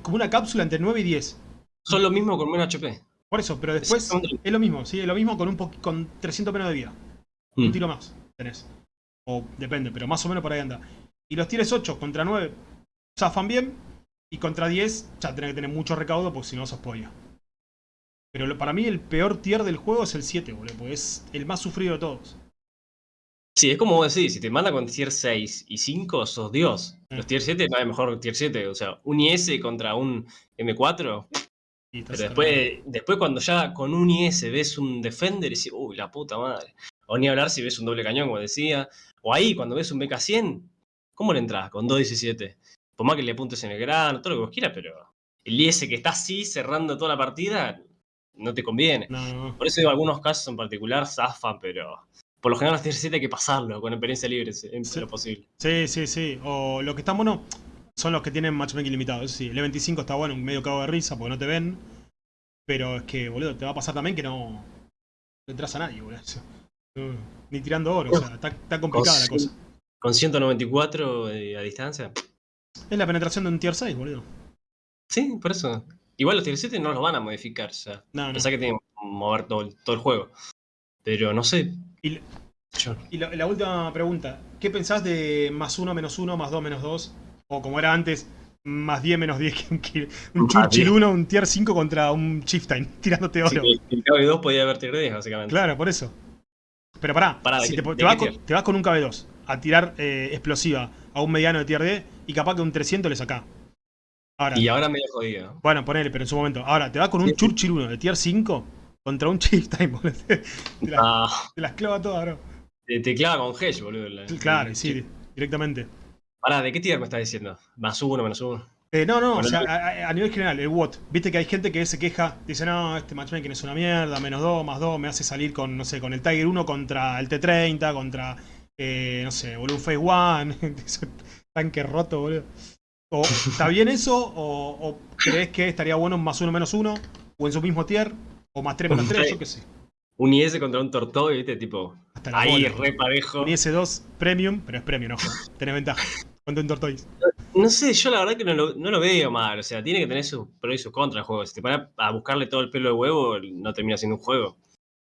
como una cápsula entre 9 y 10. Son lo mismo con menos HP. Por eso, pero después es lo mismo, sí, es lo mismo con un con 300 menos de vida. Un Mm. tiro más tenés. O depende, pero más o menos por ahí anda. Y los tienes 8 contra 9 zafan bien. Y contra 10 ya tenés que tener mucho recaudo porque si no sos pollo. Pero lo- para mí el peor tier del juego es el 7, boludo. Porque es el más sufrido de todos. Sí, es como vos decís, si te manda con tier 6 y 5, sos Dios. Mm. Los tier 7 no hay mejor tier 7. O sea, un IS contra un M4. Y estás Pero después, después cuando ya con un IS ves un Defender y decís, uy, la puta madre. O ni hablar si ves un doble cañón, como decía. O ahí, cuando ves un BK100, ¿cómo le entras? Con 2.17. Por más que le apuntes en el grano, todo lo que vos quieras, pero el IS que está así cerrando toda la partida, no te conviene. No, no. Por eso digo, algunos casos en particular zafan, pero por lo general los tier 7 hay que pasarlo con experiencia libre, si- en Sí. lo posible. Sí, sí, sí. O lo que están buenos son los que tienen matchmaking limitado. Eso sí, el E25 está bueno, medio cago de risa porque no te ven. Pero es que, boludo, te va a pasar también que no, no entras a nadie, boludo. Ni tirando oro, o sea, está, está complicada la cosa. Con 194 eh, a distancia. Es la penetración de un tier 6, boludo. Sí, por eso. Igual los tier 7 no los van a modificar, o sea. No, no. Pensá que tienen que mover todo, el- todo el juego. Pero no sé. Y, Yo- y la, la última pregunta. ¿Qué pensás de más 1, menos 1, más 2, menos 2? O como era antes, más 10, menos 10. que Un, Churchill 10. 1, un tier 5 contra un Chieftain, [laughs] tirándote Sí, oro. que el KB2 podía haber tier 10, básicamente. Claro, por eso. Pero pará, Pará, ¿de si te, de te vas con, tier? te vas con un KB2 a tirar eh, explosiva a un mediano de tier D y capaz que un 300 le sacás. Ahora, Y ahora medio jodido. bueno, ponele, pero en su momento. Ahora, te vas con un. Churchill 1 de tier 5 contra un Chieftain, boludo. [laughs] Te, las, Ah, te las clava todas, bro. te, te clava con Hedge, boludo. la- Claro, sí, directamente. Pará, ¿de qué tier me estás diciendo? Más uno, menos uno. Eh, no, no, o sea, a, a- nivel general, el WOT. Viste que hay gente que se queja, dice, no, este matchmaking es una mierda, menos 2, más 2, me hace salir con, no sé, con el Tiger 1 contra el T30, contra, eh, no sé, boludo, un Phase One, [laughs] ese tanque roto, boludo. O, ¿Está bien eso? O, o crees que estaría bueno más 1, menos 1? ¿O en su mismo tier? ¿O más 3, menos 3? Yo qué sé. Un IS contra un Tortoy, ¿viste? Tipo, Hasta ahí, bola. re parejo. Un IS2 Premium, pero es Premium, ojo. [laughs] Tenés ventaja. Contra un Tortoise. No sé, yo la verdad que no lo, no lo veo mal. O sea, tiene que tener sus pros y sus contras el juego. Si te pones a buscarle todo el pelo de huevo, no termina siendo un juego.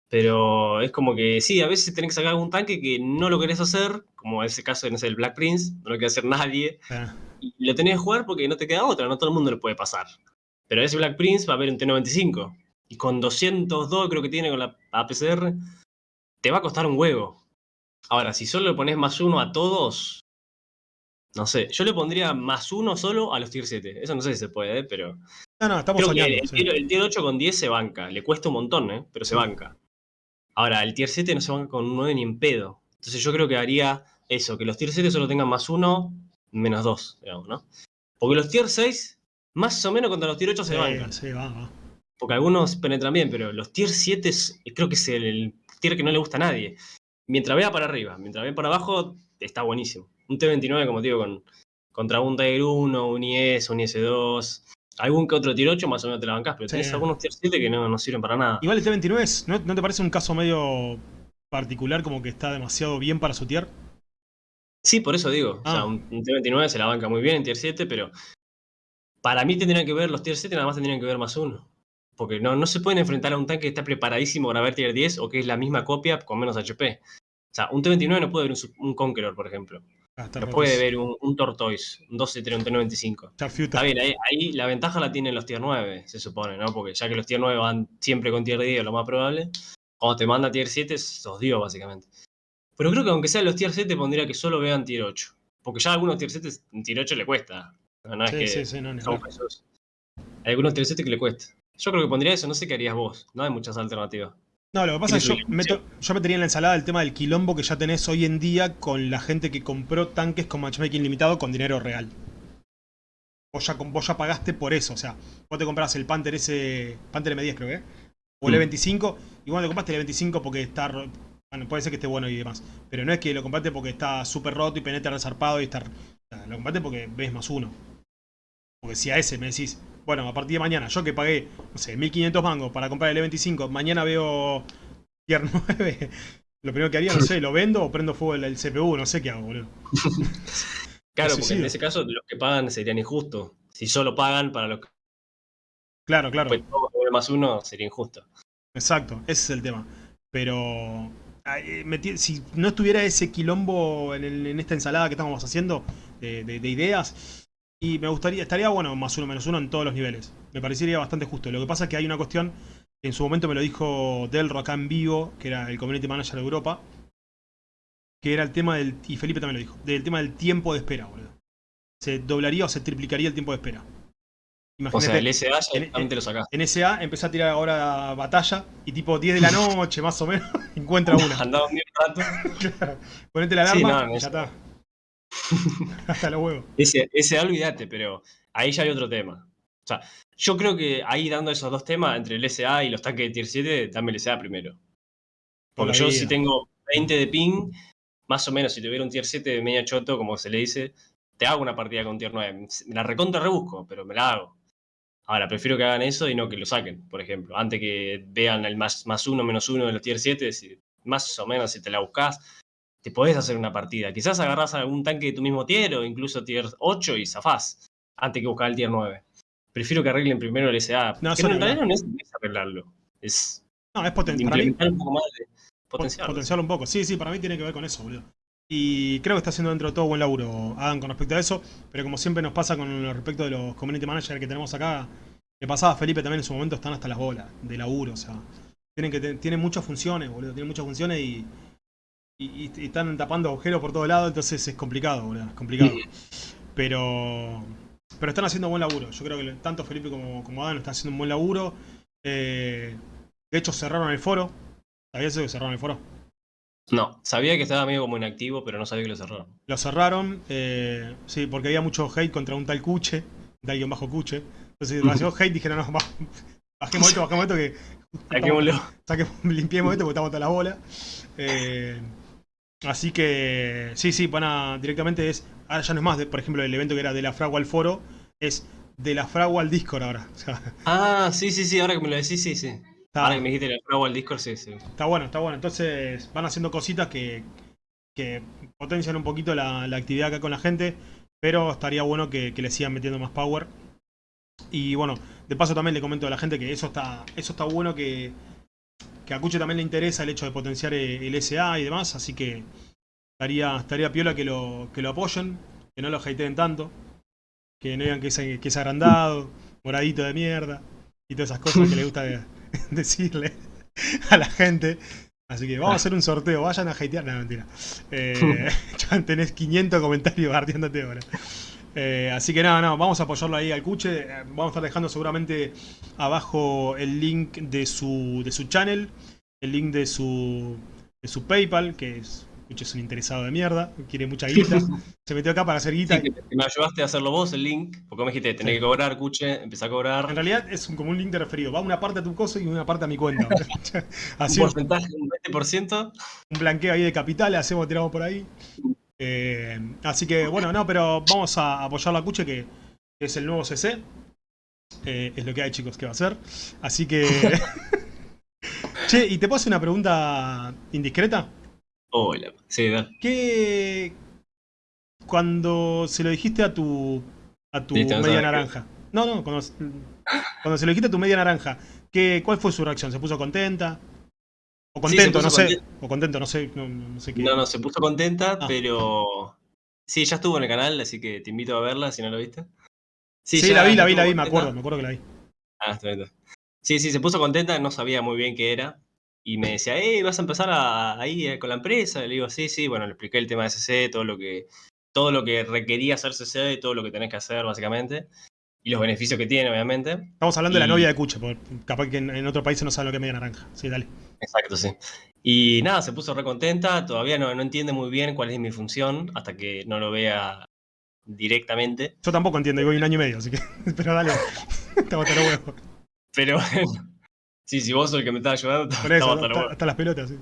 Pero es como que sí, a veces tenés que sacar algún tanque que no lo querés hacer, como ese caso no sé, el Black Prince, no lo quiere hacer nadie. Ah, Y lo tenés que jugar porque no te queda otra, no todo el mundo lo puede pasar. Pero ese Black Prince va a haber un T95. Y con 202 creo que tiene con la APCR, te va a costar un huevo. Ahora, si solo le pones más uno a todos, no sé, yo le pondría más uno solo a los tier 7. Eso no sé si se puede, ¿eh? pero No, no, estamos creo que soñando. el, sí. tier, el tier 8 con 10 se banca. Le cuesta un montón, ¿eh? pero se banca. Ahora, el tier 7 no se banca con un 9 ni en pedo. Entonces yo creo que haría eso, que los tier 7 solo tengan más 1, menos 2, digamos, ¿no? Porque los tier 6, más o menos contra los tier 8 se Sí, bancan. sí, va, va. Porque algunos penetran bien, pero los tier 7 es- creo que es el, el tier que no le gusta a nadie. Mientras vea para arriba, mientras vea para abajo, está buenísimo. Un T29, como te digo, con, contra un Tiger 1, un IS, un IS2, algún que otro tier 8 más o menos te la bancás, pero Sí. tenés algunos tier 7 que no, no sirven para nada. Igual el T29, es- ¿no, ¿no te parece un caso medio particular como que está demasiado bien para su tier? Sí, por eso digo. O sea, Ah. un, un T29 se la banca muy bien en tier 7, pero para mí tendrían que ver los tier 7, nada más tendrían que ver más uno. Porque no, no se pueden enfrentar a un tanque que está preparadísimo para ver tier 10 o que es la misma copia con menos HP. O sea, un T29 no puede ver un, Conqueror, por ejemplo. Ah, está No puede ver un, un Tortoise, un 12-3, un T95. Sharpshooter. Está bien, ahí, ahí la ventaja la tienen los tier 9, se supone, ¿no? Porque ya que los tier 9 van siempre con tier 10, lo más probable, cuando te manda tier 7, sos Dios, básicamente. Pero creo que aunque sean los tier 7, pondría que solo vean tier 8. Porque ya a algunos tier 7, en tier 8 le cuesta. No, no es que sí, sí, no. Jesús. Hay algunos tier 7 que le cuesta. Yo creo que pondría eso, no sé qué harías vos. No hay muchas alternativas. No, lo que pasa es que yo, meto, yo metería en la ensalada el tema del quilombo que ya tenés hoy en día con la gente que compró tanques con matchmaking limitado con dinero real. vos ya, vos ya pagaste por eso. O sea, vos te compras el Panther ese, Panther M10 creo que, o el Mm. E25, y vos te compraste el E25 porque está, bueno, puede ser que esté bueno y demás, pero no es que lo compraste porque está súper roto y penetra resarpado y está, lo compraste porque ves más uno. Porque si a ese me decís, bueno, a partir de mañana, yo que pagué, no sé, 1500 mangos para comprar el E25, mañana veo Tier [laughs] 9, lo primero que haría, no sé, lo vendo o prendo fuego el, el CPU, no sé qué hago, boludo. [laughs] Claro, porque en ese caso los que pagan serían injustos. Si solo pagan para los que Claro, claro. pues, más uno sería injusto. Exacto, ese es el tema. Pero si no estuviera ese quilombo en, esta ensalada que estamos haciendo de, de- de ideas, y me gustaría, estaría bueno más uno menos uno en todos los niveles. Me parecería bastante justo. Lo que pasa es que hay una cuestión, en su momento me lo dijo Delro acá en vivo, que era el community manager de Europa, que era el tema del, y Felipe también lo dijo, del tema del tiempo de espera, boludo. Se doblaría o se triplicaría el tiempo de espera. O sea, el SA ya directamente lo sacás. En SA empecé a tirar ahora batalla y tipo 10 de la [laughs] noche más o menos [laughs] encuentra una. Andaba un rato. [laughs] Claro. Ponete la Sí, alarma no, y no ya es- está. Hasta los huevos. Ese, ese olvídate, pero ahí ya hay otro tema. O sea, yo creo que ahí dando esos dos temas, entre el SA y los tanques de tier 7, dame el SA primero. Por Porque yo vida. si tengo 20 de ping, más o menos si tuviera un tier 7 de media choto, como se le dice, te hago una partida con tier 9. Me la recontra rebusco, pero me la hago. Ahora, prefiero que hagan eso y no que lo saquen, por ejemplo. Antes que vean el más, más uno, menos uno de los tier 7, si- más o menos si te la buscas, te podés hacer una partida. Quizás agarrás algún tanque de tu mismo tier o incluso tier 8 y zafás, antes que buscar el tier 9. Prefiero que arreglen primero el SA. No, que realidad no es, no es arreglarlo. Es No, es poten para mí, un poco más de pot- potencial. potenciarlo un poco. Sí, sí, para mí tiene que ver con eso, boludo. Y creo que está haciendo dentro de todo buen laburo Adam con respecto a eso. Pero como siempre nos pasa con lo respecto de los community managers que tenemos acá, le pasaba a Felipe también en su momento, están hasta las bolas de laburo. O sea, tienen, que tienen muchas funciones, boludo. Tienen muchas funciones y, y- y están tapando agujeros por todos lados. Entonces es complicado, boludo. Es complicado. Pero, pero están haciendo buen laburo. Yo creo que tanto Felipe como, como Adam están haciendo un buen laburo. Eh, de hecho, cerraron el foro. ¿Sabías eso que cerraron el foro? No, sabía que estaba medio como inactivo, pero no sabía que lo cerraron. Lo cerraron, eh, sí, porque había mucho hate contra un tal Cuche, tal guion bajo Cuche. Entonces, demasiado hate, dijeron, no, bajemos esto, bajemos esto, que [laughs] Saquémoslo. saquemos, limpiemos esto porque estamos hasta la bola. Eh, así que, sí, sí, van a, directamente es, ahora ya no es más, de, por ejemplo, el evento que era de la fragua al foro, es de la fragua al Discord ahora. O sea, Ah, sí, sí, sí, ahora que me lo decís, sí, sí. Está, Ahora que me dijiste el fragua al Discord, sí, sí. está bueno, está bueno. Entonces, van haciendo cositas que, que potencian un poquito la, la actividad acá con la gente, pero estaría bueno que, que le sigan metiendo más power. Y bueno, de paso también le comento a la gente que eso está, eso está bueno que, que a Cuche también le interesa el hecho de potenciar el, el SA y demás, así que estaría, estaría piola que lo, que lo apoyen, que no lo hateen tanto, que no digan que es, que es agrandado, moradito de mierda, y todas esas cosas que le gusta de- [laughs] [laughs] decirle a la gente. Así que vamos a hacer un sorteo, vayan a hatear, no mentira. Eh, [laughs] tenés 500 comentarios bardeándote ahora. Eh, así que nada, no, vamos a apoyarlo ahí al Cuche. Eh, Vamos a estar dejando seguramente abajo el link de su, de su channel, el link de su, de su PayPal, que es, Es un interesado de mierda, quiere mucha guita. Se metió acá para hacer guita. Sí, que me ayudaste a hacerlo vos, el link, porque me dijiste, tenés Sí. que cobrar, cuche, empecé a cobrar. En realidad es un, como un link de referido. Va una parte a tu coso y una parte a mi cuenta. [laughs] [laughs] Así un porcentaje, un 20%. un blanqueo ahí de capitales, hacemos, tiramos por ahí. Eh, así que bueno, no, pero vamos a apoyar la Cuche, que es el nuevo CC. Eh, es lo que hay, chicos, que va a ser. Así que. [laughs] che, y te puedo hacer una pregunta indiscreta. Hola. Sí, dale. ¿Qué. Cuando se lo dijiste a tu. a tu Listo, media qué. naranja. No, no, cuando, cuando se lo dijiste a tu media naranja, ¿qué, ¿cuál fue su reacción? ¿Se puso contenta? O contento, no sé. conten- O contento, no sé. No, no sé qué. No, no, se puso contenta, Ah. pero. Sí, ya estuvo en el canal, así que te invito a verla si no lo viste. Sí, la vi, la vi, la vi, me contenta. acuerdo, me acuerdo que la vi. Ah, está bien. Sí, sí, se puso contenta, no sabía muy bien qué era. Y me decía, hey, vas a empezar a- ahí eh, con la empresa. Le digo, sí, sí, bueno, le expliqué el tema de CC, todo lo que, todo lo que requería hacer CC, todo lo que tenés que hacer, básicamente. Y los beneficios que tiene, obviamente. Estamos hablando de la novia de Cuche, porque capaz que en, en otro país no saben lo que es media naranja. Sí, dale. Exacto, sí. Y nada, se puso re contenta, todavía no, no entiende muy bien cuál es mi función, hasta que no lo vea directamente. Yo tampoco entiendo, y voy un año y medio, así que. [laughs] Pero dale, [laughs] hasta los huevos. Pero [laughs] bueno. Sí, si vos sos el que me estás ayudando, [laughs] Por eso, hasta hasta, las pelotas, sí.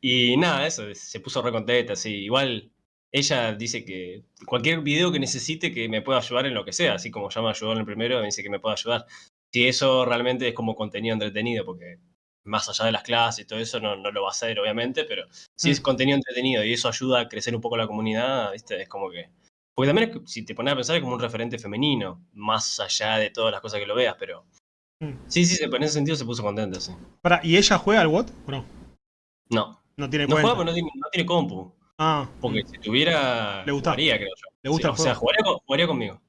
Y nada, eso, se puso re contenta, sí. Igual ella dice que cualquier video que necesite que me pueda ayudar en lo que sea, así como ya me ayudó en el primero, me dice que me pueda ayudar. Si eso realmente es como contenido entretenido, porque más allá de las clases y todo eso no, no lo va a hacer, obviamente, pero si es Mm. contenido entretenido y eso ayuda a crecer un poco la comunidad, ¿viste? Es como que... Porque también, es si te pones a pensar, es como un referente femenino, más allá de todas las cosas que lo veas, pero... Mm. Sí, sí, se- en ese sentido se puso contenta, sí. Pará, ¿y ella juega al WOT o no? No, No tiene no cuenta. juega no tiene, no tiene compu. Ah, Porque si tuviera, Le gusta. jugaría, creo yo. Le gusta Sí, el o sea, jugaría, con- jugaría conmigo.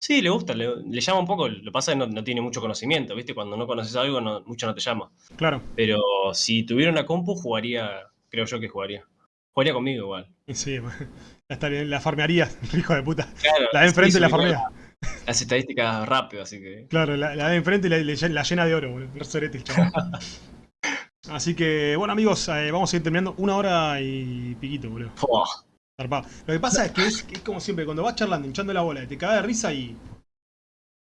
Sí, le gusta, le, le llama un poco. Lo que pasa es que no, no tiene mucho conocimiento, ¿viste? Cuando no conoces algo, no- mucho no te llama. claro. Pero si tuviera una compu, jugaría, creo yo que jugaría. Jugaría conmigo igual. Sí, [laughs] la, farmearía, [laughs] hijo de puta. Claro, La de enfrente sí, y la farmea. Las estadísticas rápido, así que. Claro, la, la de enfrente y la, llena de oro, boludo. Sorete. [laughs] Así que, bueno, amigos, eh, vamos a ir terminando una hora y piquito, boludo. Zarpado. Lo que pasa es que es, como siempre, cuando vas charlando, hinchando la bola, te cagas de risa y.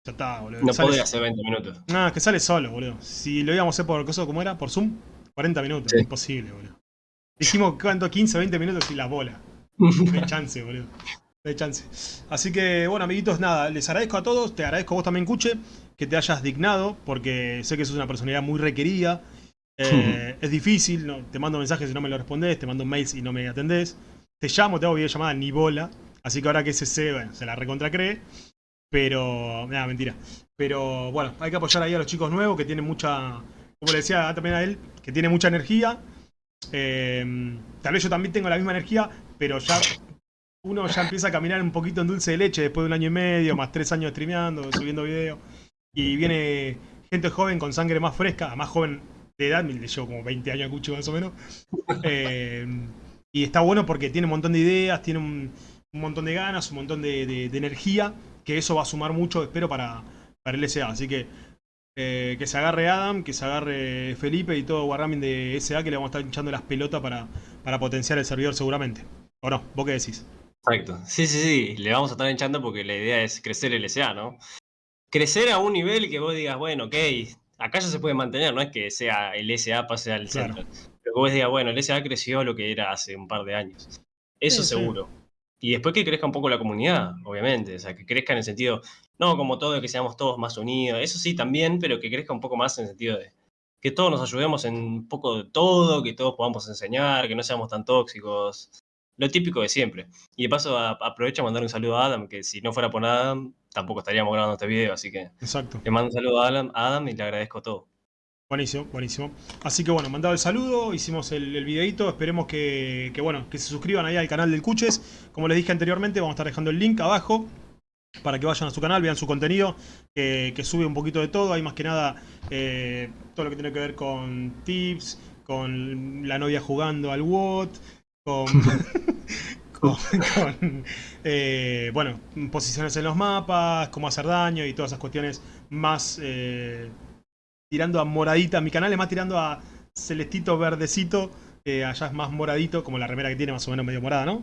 Ya está, boludo. No Sale- podía hacer 20 minutos. No, es que sale solo, boludo. Si lo íbamos a hacer por cosa como era, por Zoom, 40 minutos. Sí. Imposible, boludo. Dijimos cuánto, 15, 20 minutos y la bola. [laughs] No hay chance, boludo. Hay chance. Así que, bueno, amiguitos, nada, les agradezco a todos. Te agradezco a vos también, Cuche, que te hayas dignado, porque sé que sos una personalidad muy requerida. [laughs] Eh, es difícil, no, te mando mensajes y no me lo respondés, te mando mails y no me atendés. Te llamo, te hago videollamada, ni bola. Así que ahora que ese se, bueno, se la recontra cree. Pero, nada, mentira. Pero bueno, hay que apoyar ahí a los chicos nuevos que tienen mucha, como le decía también a él, que tiene mucha energía. Eh, tal vez yo también tengo la misma energía, pero ya uno ya empieza a caminar un poquito en dulce de leche después de un año y medio, más tres años streameando, subiendo videos. Y viene gente joven con sangre más fresca, más joven de edad, le llevo como 20 años a Cucho más o menos. Eh, y está bueno porque tiene un montón de ideas, tiene un, montón de ganas, un montón de energía, que eso va a sumar mucho, espero, para, para el SA. Así que eh, que se agarre Adam, que se agarre Felipe y todo Wargaming de SA, que le vamos a estar hinchando las pelotas para, para potenciar el servidor seguramente. ¿O no? ¿Vos qué decís? Exacto. Sí, sí, sí. Le vamos a estar hinchando porque la idea es crecer el SA, ¿no? Crecer a un nivel que vos digas, bueno, ok, acá ya se puede mantener, no es que sea el SA pase al Claro. centro. Pero que vos digas, bueno, el SA creció lo que era hace un par de años. Eso Sí, sí. seguro. Y después que crezca un poco la comunidad, obviamente. O sea, que crezca en el sentido, no como todo, que seamos todos más unidos. Eso sí también, pero que crezca un poco más en el sentido de que todos nos ayudemos en un poco de todo, que todos podamos enseñar, que no seamos tan tóxicos. Lo típico de siempre. Y de paso a- aprovecho a mandar un saludo a Adam, que si no fuera por Adam, tampoco estaríamos grabando este video, así que Exacto. le mando un saludo a Adam, a Adam y le agradezco todo. Buenísimo, buenísimo. Así que bueno, mandado el saludo, hicimos el, el videito, esperemos que, que, bueno, que se suscriban ahí al canal del Cuches. Como les dije anteriormente, vamos a estar dejando el link abajo para que vayan a su canal, vean su contenido, que, que sube un poquito de todo. Hay más que nada eh, todo lo que tiene que ver con tips, con la novia jugando al WOT, con, [laughs] con, con, eh, bueno, posiciones en los mapas, cómo hacer daño y todas esas cuestiones más eh, tirando a moradita. Mi canal es más tirando a celestito verdecito. eh, allá es más moradito, como la remera que tiene, más o menos medio morada, ¿no?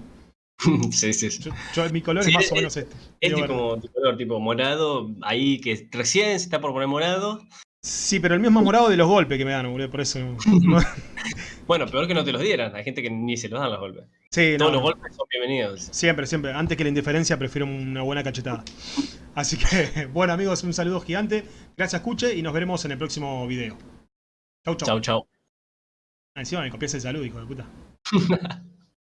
[laughs] sí, sí, sí. Yo, yo- mi color Sí, es más es- o menos este. Es tipo, tipo color tipo morado, ahí que recién se está por poner morado. Sí, pero el mío es más morado de los golpes que me dan, boludo, por eso. no- [laughs] Bueno, peor que no te los dieran. Hay gente que ni se los dan los golpes. Sí, no, Todos los no. golpes son bienvenidos. Siempre, siempre. Antes que la indiferencia, prefiero una buena cachetada. Así que, [laughs] bueno, amigos, un saludo gigante. Gracias, Cuche, y nos veremos en el próximo video. Chau, chau. Chau, chau. Ah, Encima me copias el saludo, hijo de puta. [laughs]